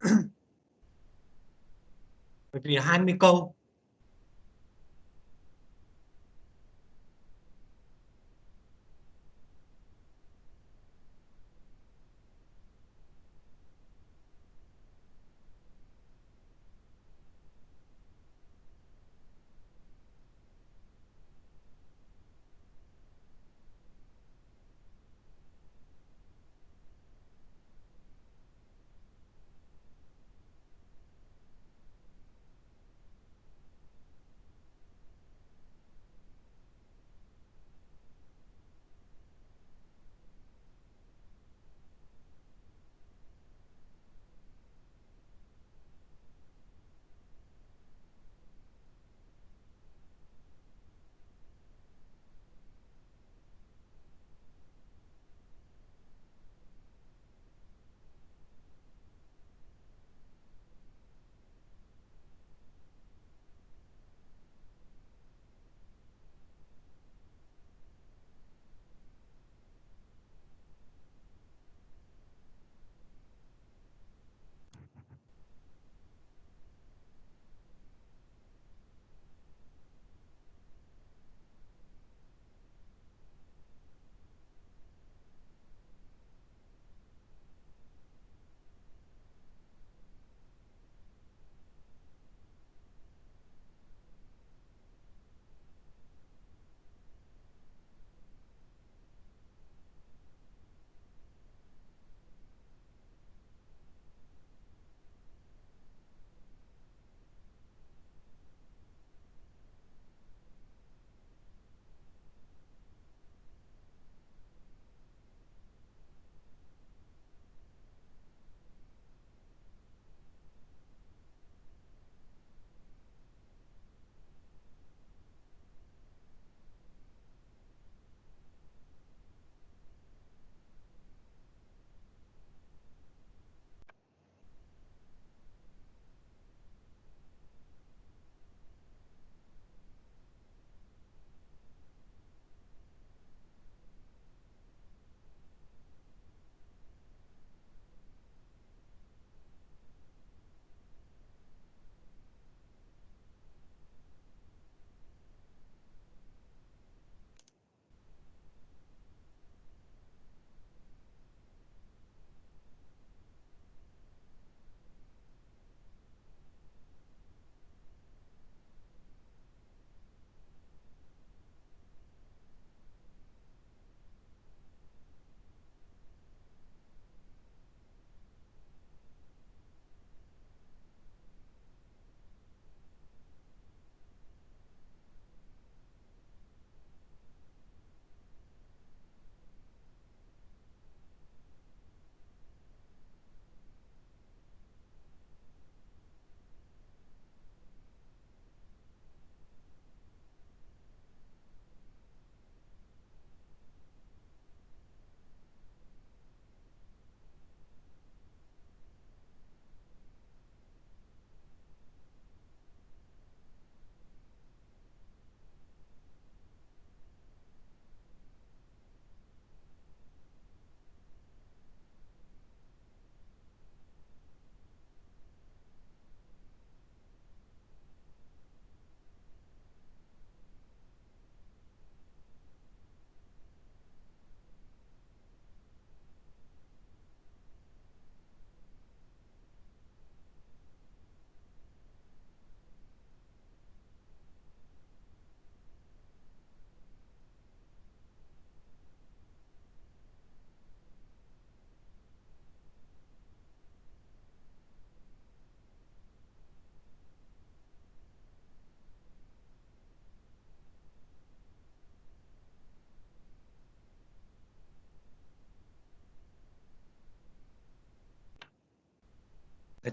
Bởi vì 20 câu.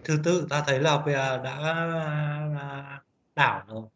Thứ tự ta thấy là đã à, đảo rồi.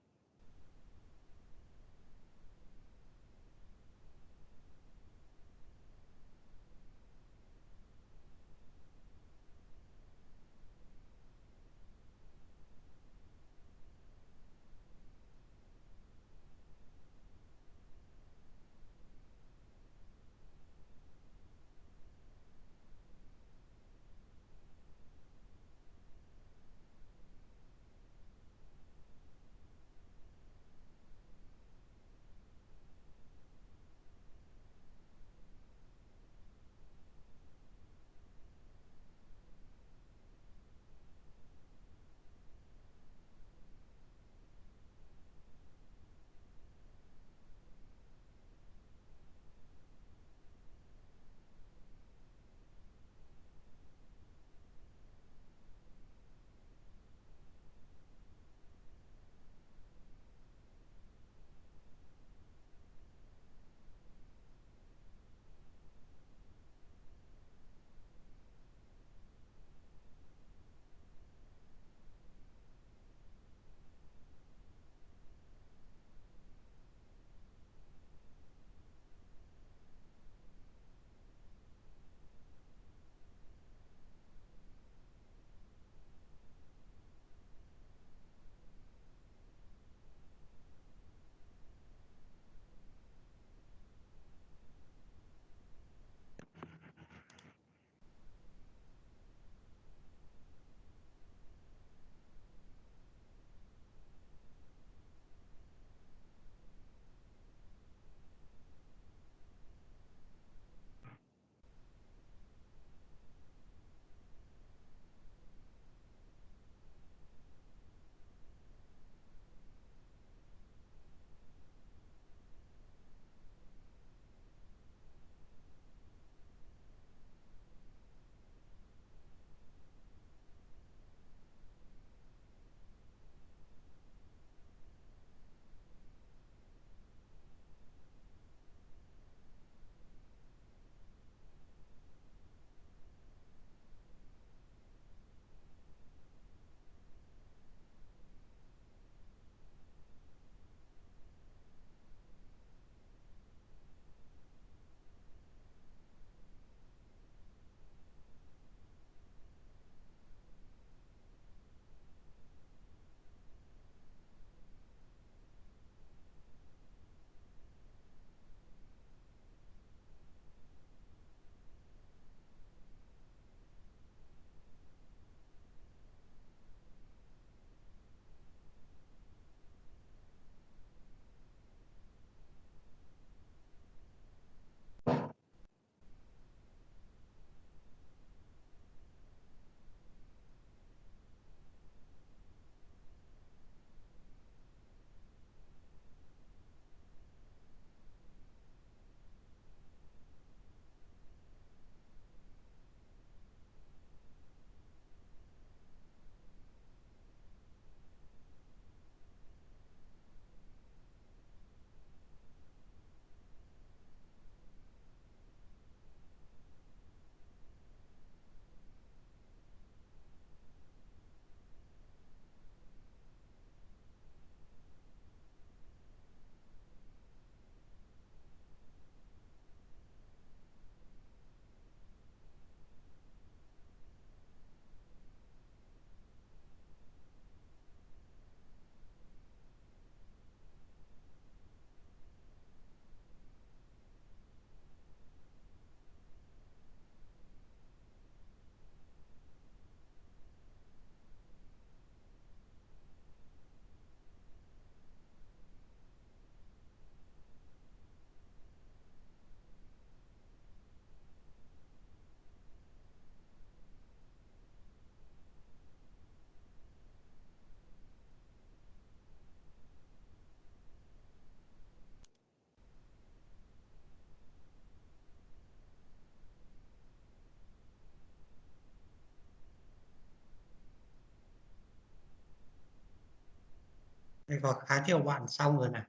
Đây có khá nhiều bạn xong rồi này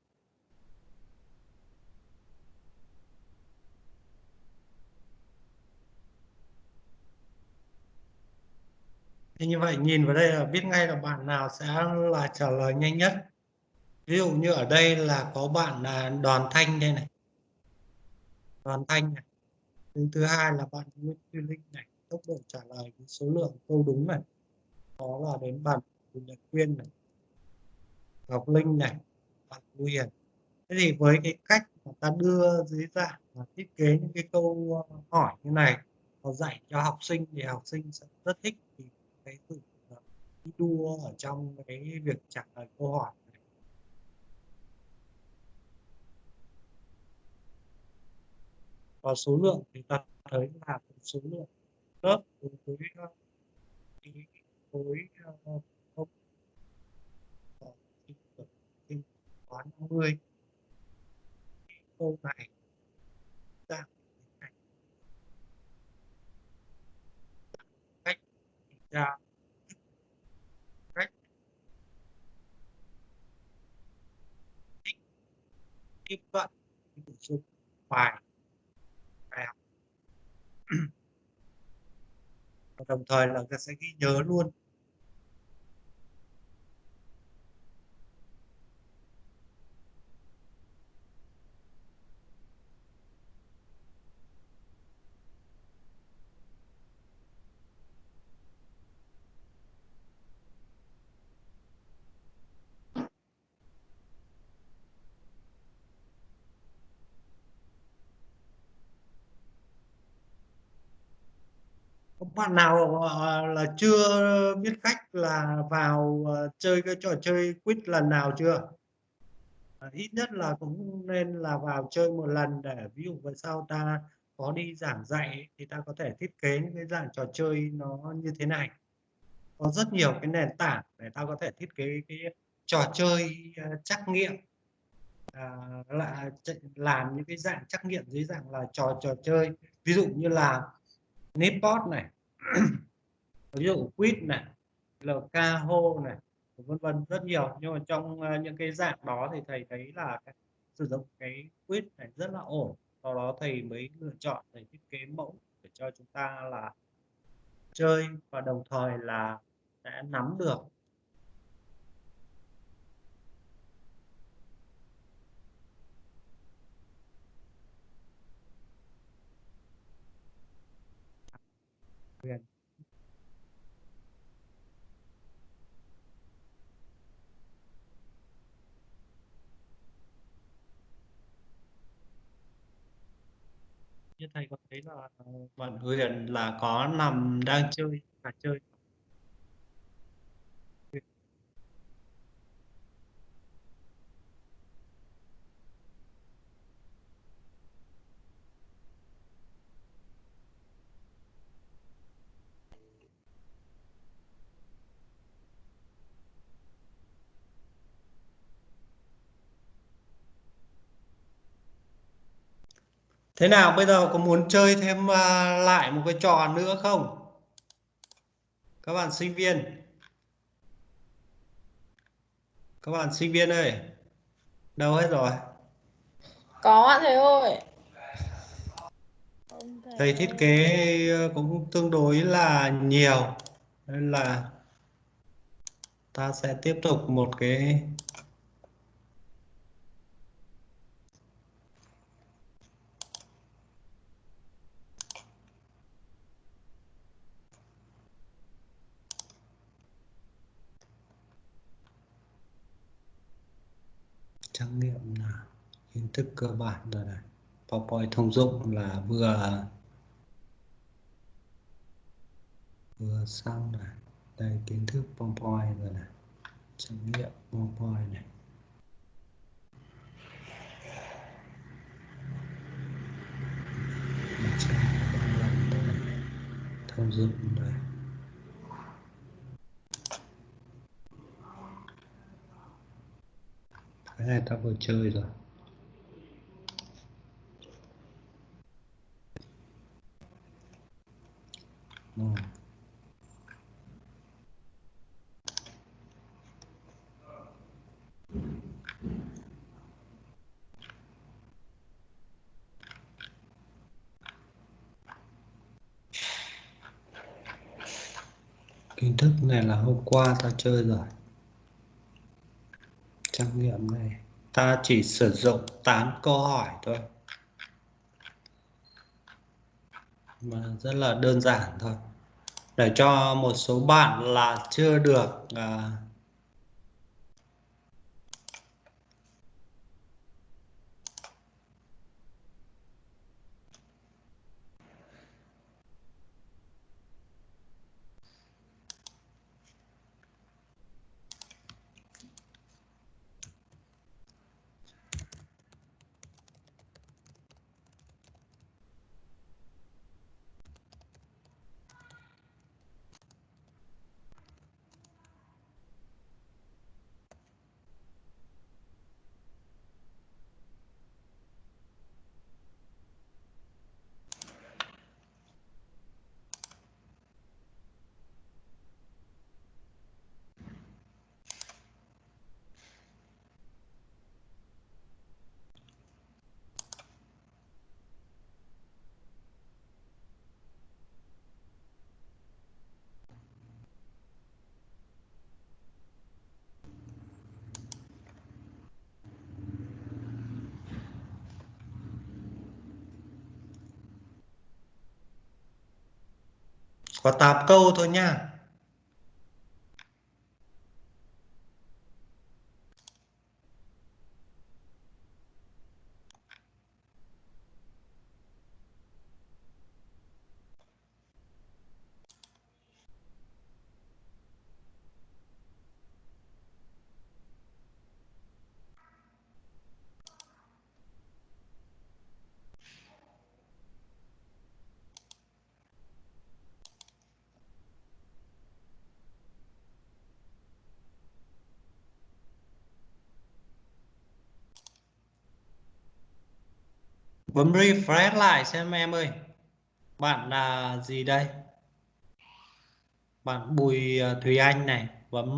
Thế như vậy nhìn vào đây là biết ngay là bạn nào sẽ là trả lời nhanh nhất. Ví dụ như ở đây là có bạn là Đoàn Thanh đây này. Đoàn Thanh này. Thứ, thứ hai là bạn Nguyễn Duy Linh này. Tốc độ trả lời với số lượng câu đúng này. Đó là đến bạn Bùi Nhật Quyên này. Ngọc Linh này. Bạn Thu Hiền. Thế thì với cái cách mà ta đưa dưới dạng và thiết kế những cái câu ờ, hỏi như này, và dạy cho học sinh thì học sinh sẽ rất thích thì cái sự ờ, thi đua ở trong cái việc trả lời câu hỏi này. và số lượng thì ta thấy là số lượng lớp đối với ờ, khối có 50 câu này dạng cách ra. Cách. Tiếp cận. Nội dung bài. Bài học. Và đồng thời là ta sẽ ghi nhớ luôn có bạn nào ờ, là chưa biết cách là vào ờ, chơi cái trò chơi quiz lần nào chưa? Ờ, ít nhất là cũng nên là vào chơi một lần để ví dụ về sau ta có đi giảng dạy thì ta có thể thiết kế những cái dạng trò chơi nó như thế này. Có rất nhiều cái nền tảng để ta có thể thiết kế cái trò chơi trắc nghiệm. À, là làm những cái dạng trắc nghiệm dưới dạng là trò trò chơi. Ví dụ như là Nipot này ví dụ Quýt này LKHO này vân vân rất nhiều. Nhưng mà trong ờ, những cái dạng đó thì thầy thấy là cái, sử dụng cái Quýt này rất là ổn. Sau đó thầy mới lựa chọn thầy thiết kế mẫu để cho chúng ta là chơi và đồng thời là sẽ nắm được quyền như thầy có thấy là bạn Huyền là có nằm đang chơi và chơi Thế nào bây giờ có muốn chơi thêm à, lại một cái trò nữa không? Các bạn sinh viên. Các bạn sinh viên ơi. Đâu hết rồi? Có ạ thầy ơi. Thầy thiết kế ờ, cũng tương đối là nhiều. Nên là ta sẽ tiếp tục một cái trắc nghiệm là kiến thức cơ bản rồi này. PowerPoint thông dụng là vừa vừa xong này. Đây, kiến thức PowerPoint rồi này. Trắc nghiệm PowerPoint này. Thông dụng này hai ta vừa chơi rồi. Ừ. Kiến thức này là hôm qua tao chơi rồi trắc nghiệm này. Ta chỉ sử dụng 8 câu hỏi thôi. Mà rất là đơn giản thôi. Để cho một số bạn là chưa được à, và tạp câu thôi nha. Bấm refresh lại xem em ơi. Bạn là gì đây? Bạn Bùi à, Thùy Anh này, bấm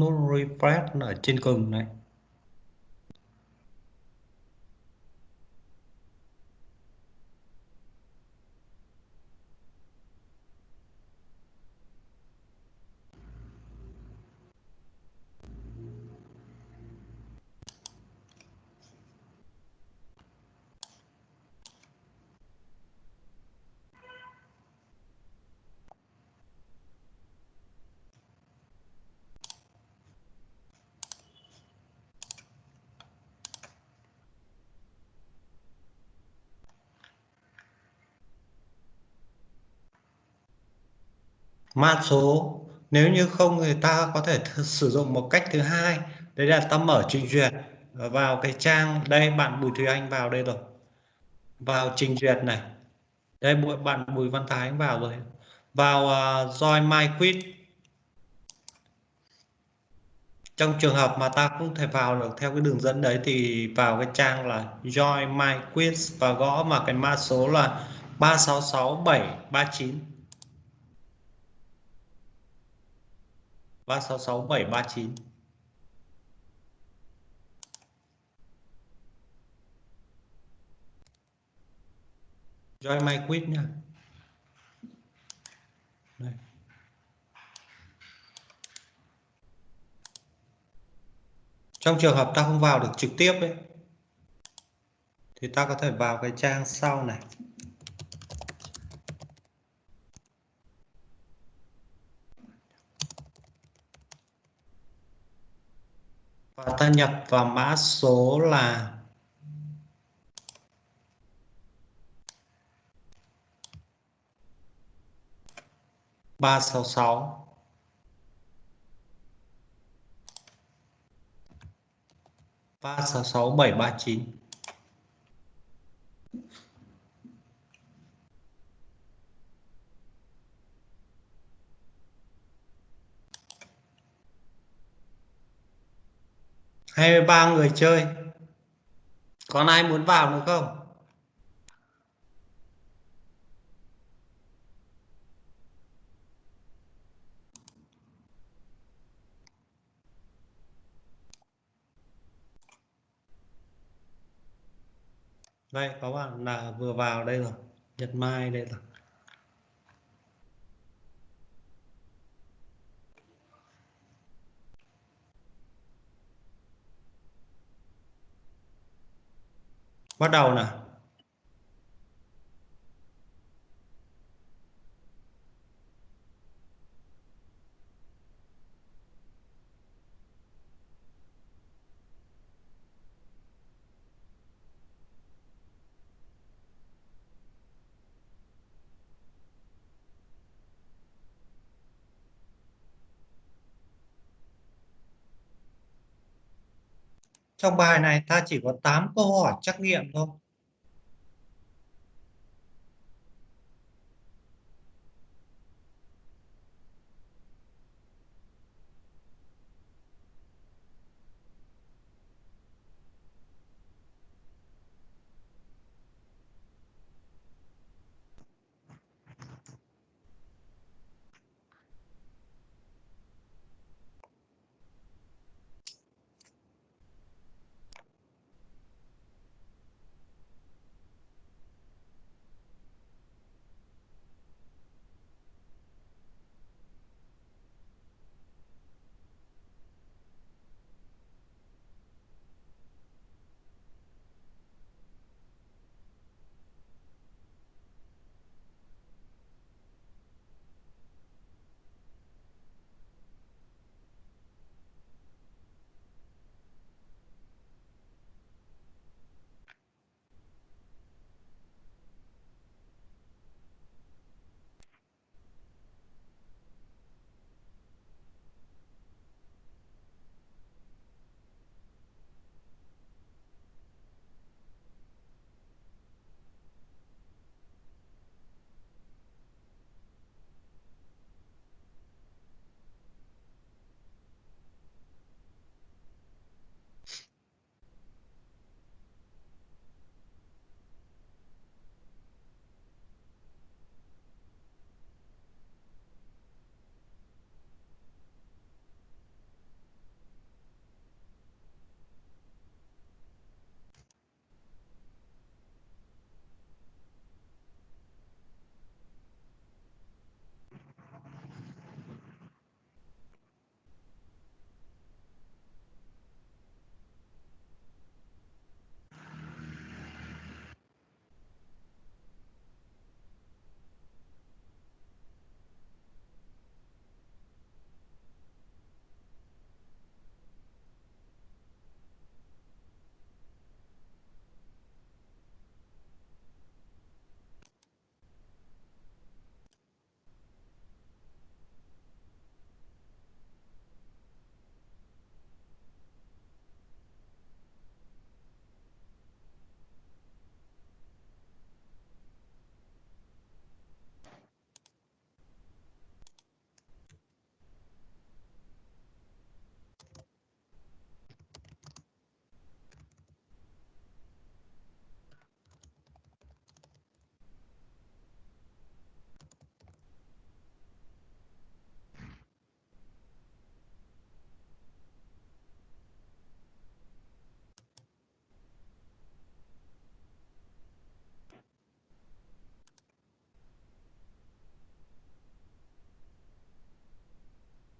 nút refresh ở trên cùng này. Mã số. Nếu như không thì ta có thể sử dụng một cách thứ hai. Đấy là ta mở trình duyệt ờ, vào cái trang đây bạn Bùi Thùy Anh vào đây rồi. Vào trình duyệt này. Đây bạn Bùi Văn Thái vào rồi. Vào uh, join my quiz. Trong trường hợp mà ta không thể vào được theo cái đường dẫn đấy thì vào cái trang là join my quiz và gõ mà cái mã số là 366739 366739 Join my quiz nha. Đây. Trong trường hợp ta không vào được trực tiếp ấy, thì ta có thể vào cái trang sau này. Và ta nhập vào mã số là ba sáu sáu. ba sáu sáu bảy ba chín. Hai mươi ba người chơi. Còn ai muốn vào nữa không? Đây, có bạn là vừa vào đây rồi. Nhật mai đây rồi. Bắt đầu nào. Trong bài này ta chỉ có 8 câu hỏi trắc nghiệm thôi.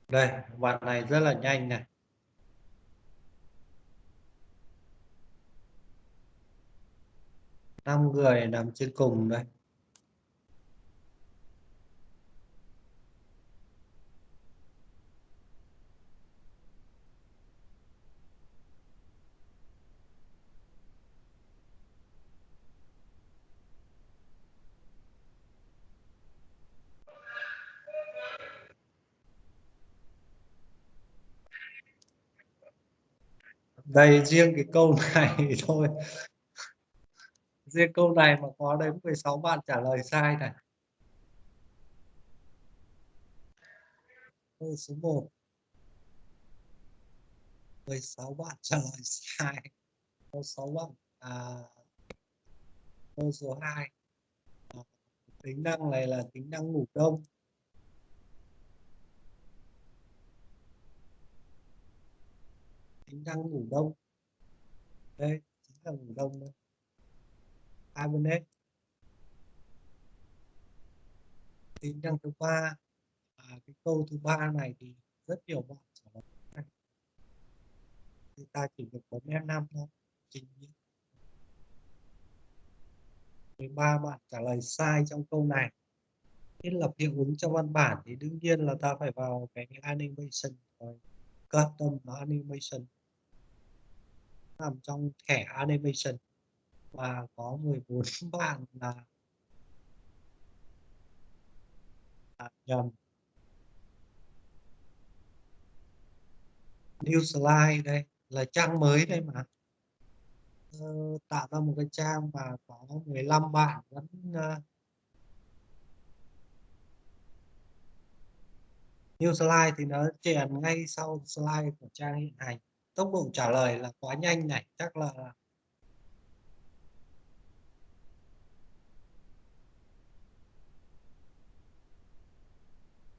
Đây bạn này rất là nhanh này. Năm người nằm trên cùng đây. Đây riêng cái câu này thôi. Riêng câu này mà có đến 16 bạn trả lời sai này. Câu số 1 16 bạn trả lời sai. Câu 6 bạn à, câu số 2 tính năng này là tính năng ngủ đông. Tính năng ngủ đông. Đây chính là ngủ đông đây. Hibernate tính năng thứ ba à, cái câu thứ ba này thì rất nhiều bạn trả lời thì ta chỉ được bấm F5 thôi trình 13 bạn trả lời sai trong câu này. Thiết lập hiệu ứng trong văn bản thì đương nhiên là ta phải vào cái animation rồi. Custom animation nằm trong thẻ animation và có 14 bạn là à, nhầm. New slide đây là trang mới đây mà. Ờ, tạo ra một cái trang mà có 15 bạn vẫn uh, new slide thì nó chèn ngay sau slide của trang hiện hành tốc độ trả lời là quá nhanh này chắc là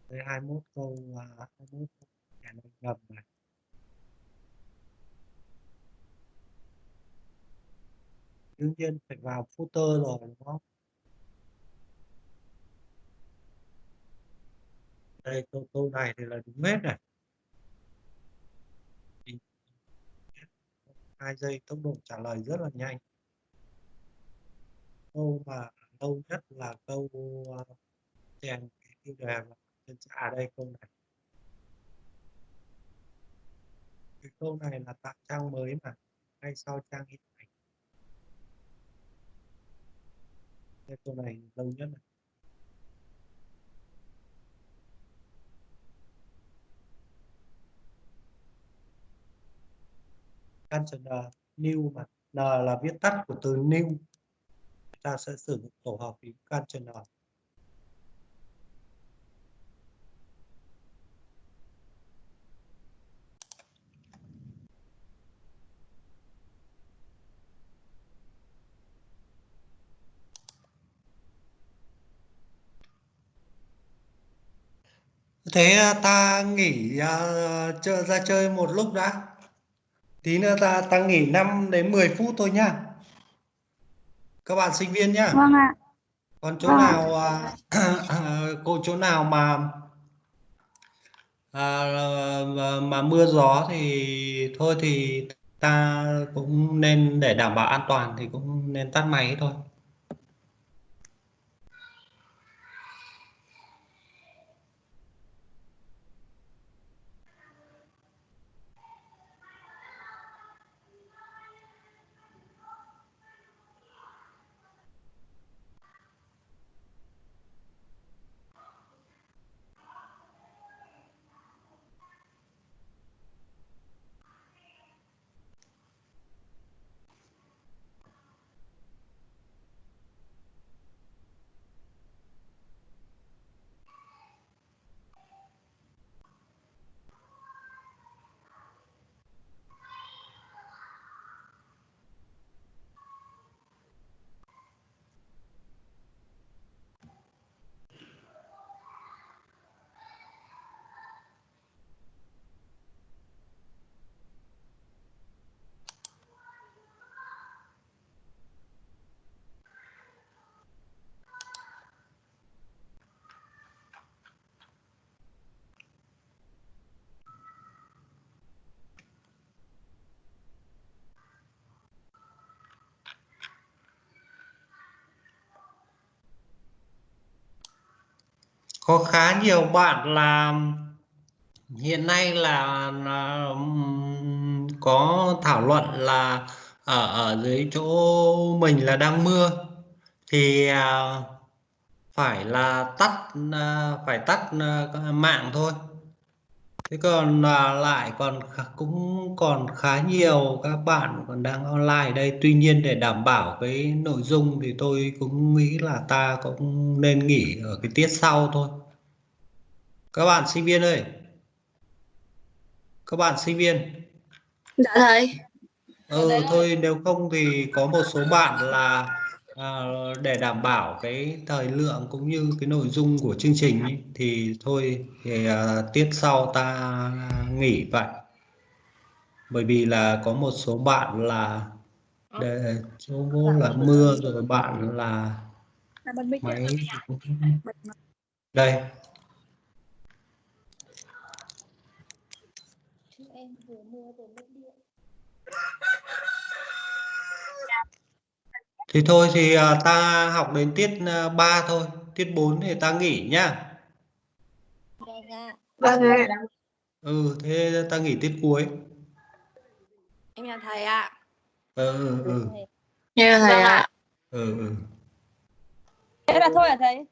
đây 21 câu là 21 trả lời ngầm này. Đương nhiên phải vào footer rồi đúng không? Đây câu, câu này thì là đúng hết này. Hai giây, tốc độ trả lời rất là nhanh. Câu mà lâu nhất là câu ờ, chèn cái tiêu đề trên à đây, câu này. Cái câu này là tạo trang mới mà, ngay sau trang hiện hành câu này lâu nhất này. Container new mà. N là viết tắt của từ new. Ta sẽ sử dụng tổ hợp phím container. Thế à, ta nghỉ uh, ra chơi một lúc đã tí nữa ta ta nghỉ 5 đến 10 phút thôi nhá các bạn sinh viên nhá Vâng ạ. còn chỗ Vâng. nào à, cô chỗ nào mà à, mà- mà mưa gió thì thôi thì ta cũng nên để đảm bảo an toàn thì cũng nên tắt máy thôi có khá nhiều bạn là hiện nay là, là có thảo luận là ở ở dưới chỗ mình là đang mưa. Thì à, phải là tắt à, phải tắt à, mạng thôi thế còn à, lại còn cũng còn khá nhiều các bạn còn đang online đây. Tuy nhiên để đảm bảo cái nội dung thì tôi cũng nghĩ là ta cũng nên nghỉ ở cái tiết sau thôi. Các bạn sinh viên ơi! Các bạn sinh viên! Dạ thầy. ừ thôi nếu không thì có một số bạn là à, để đảm bảo cái thời lượng cũng như cái nội dung của chương trình ý, thì thôi thì à, tiết sau ta nghỉ vậy. Bởi vì là có một số bạn là để chỗ là mưa rồi bạn là máy đây Em vừa mưa vừa mất điện. Thì thôi thì à, ta học đến tiết à, 3 thôi tiết 4 thì ta nghỉ nhá Vâng ạ. Vâng ạ. ừ thế ta nghỉ tiết cuối Em chào thầy ạ. ừ ừ ừ Nghe thầy ạ. ừ, ừ. Thế là thôi hả thầy?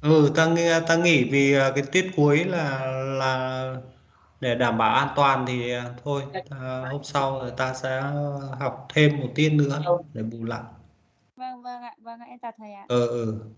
ừ ta ta nghỉ vì à, cái tiết cuối là là để đảm bảo an toàn thì à, thôi ta, hôm sau rồi ta sẽ học thêm một tiết nữa để bù lại. Vâng vâng ạ, vâng ạ, em chào thầy ạ. ừ ừ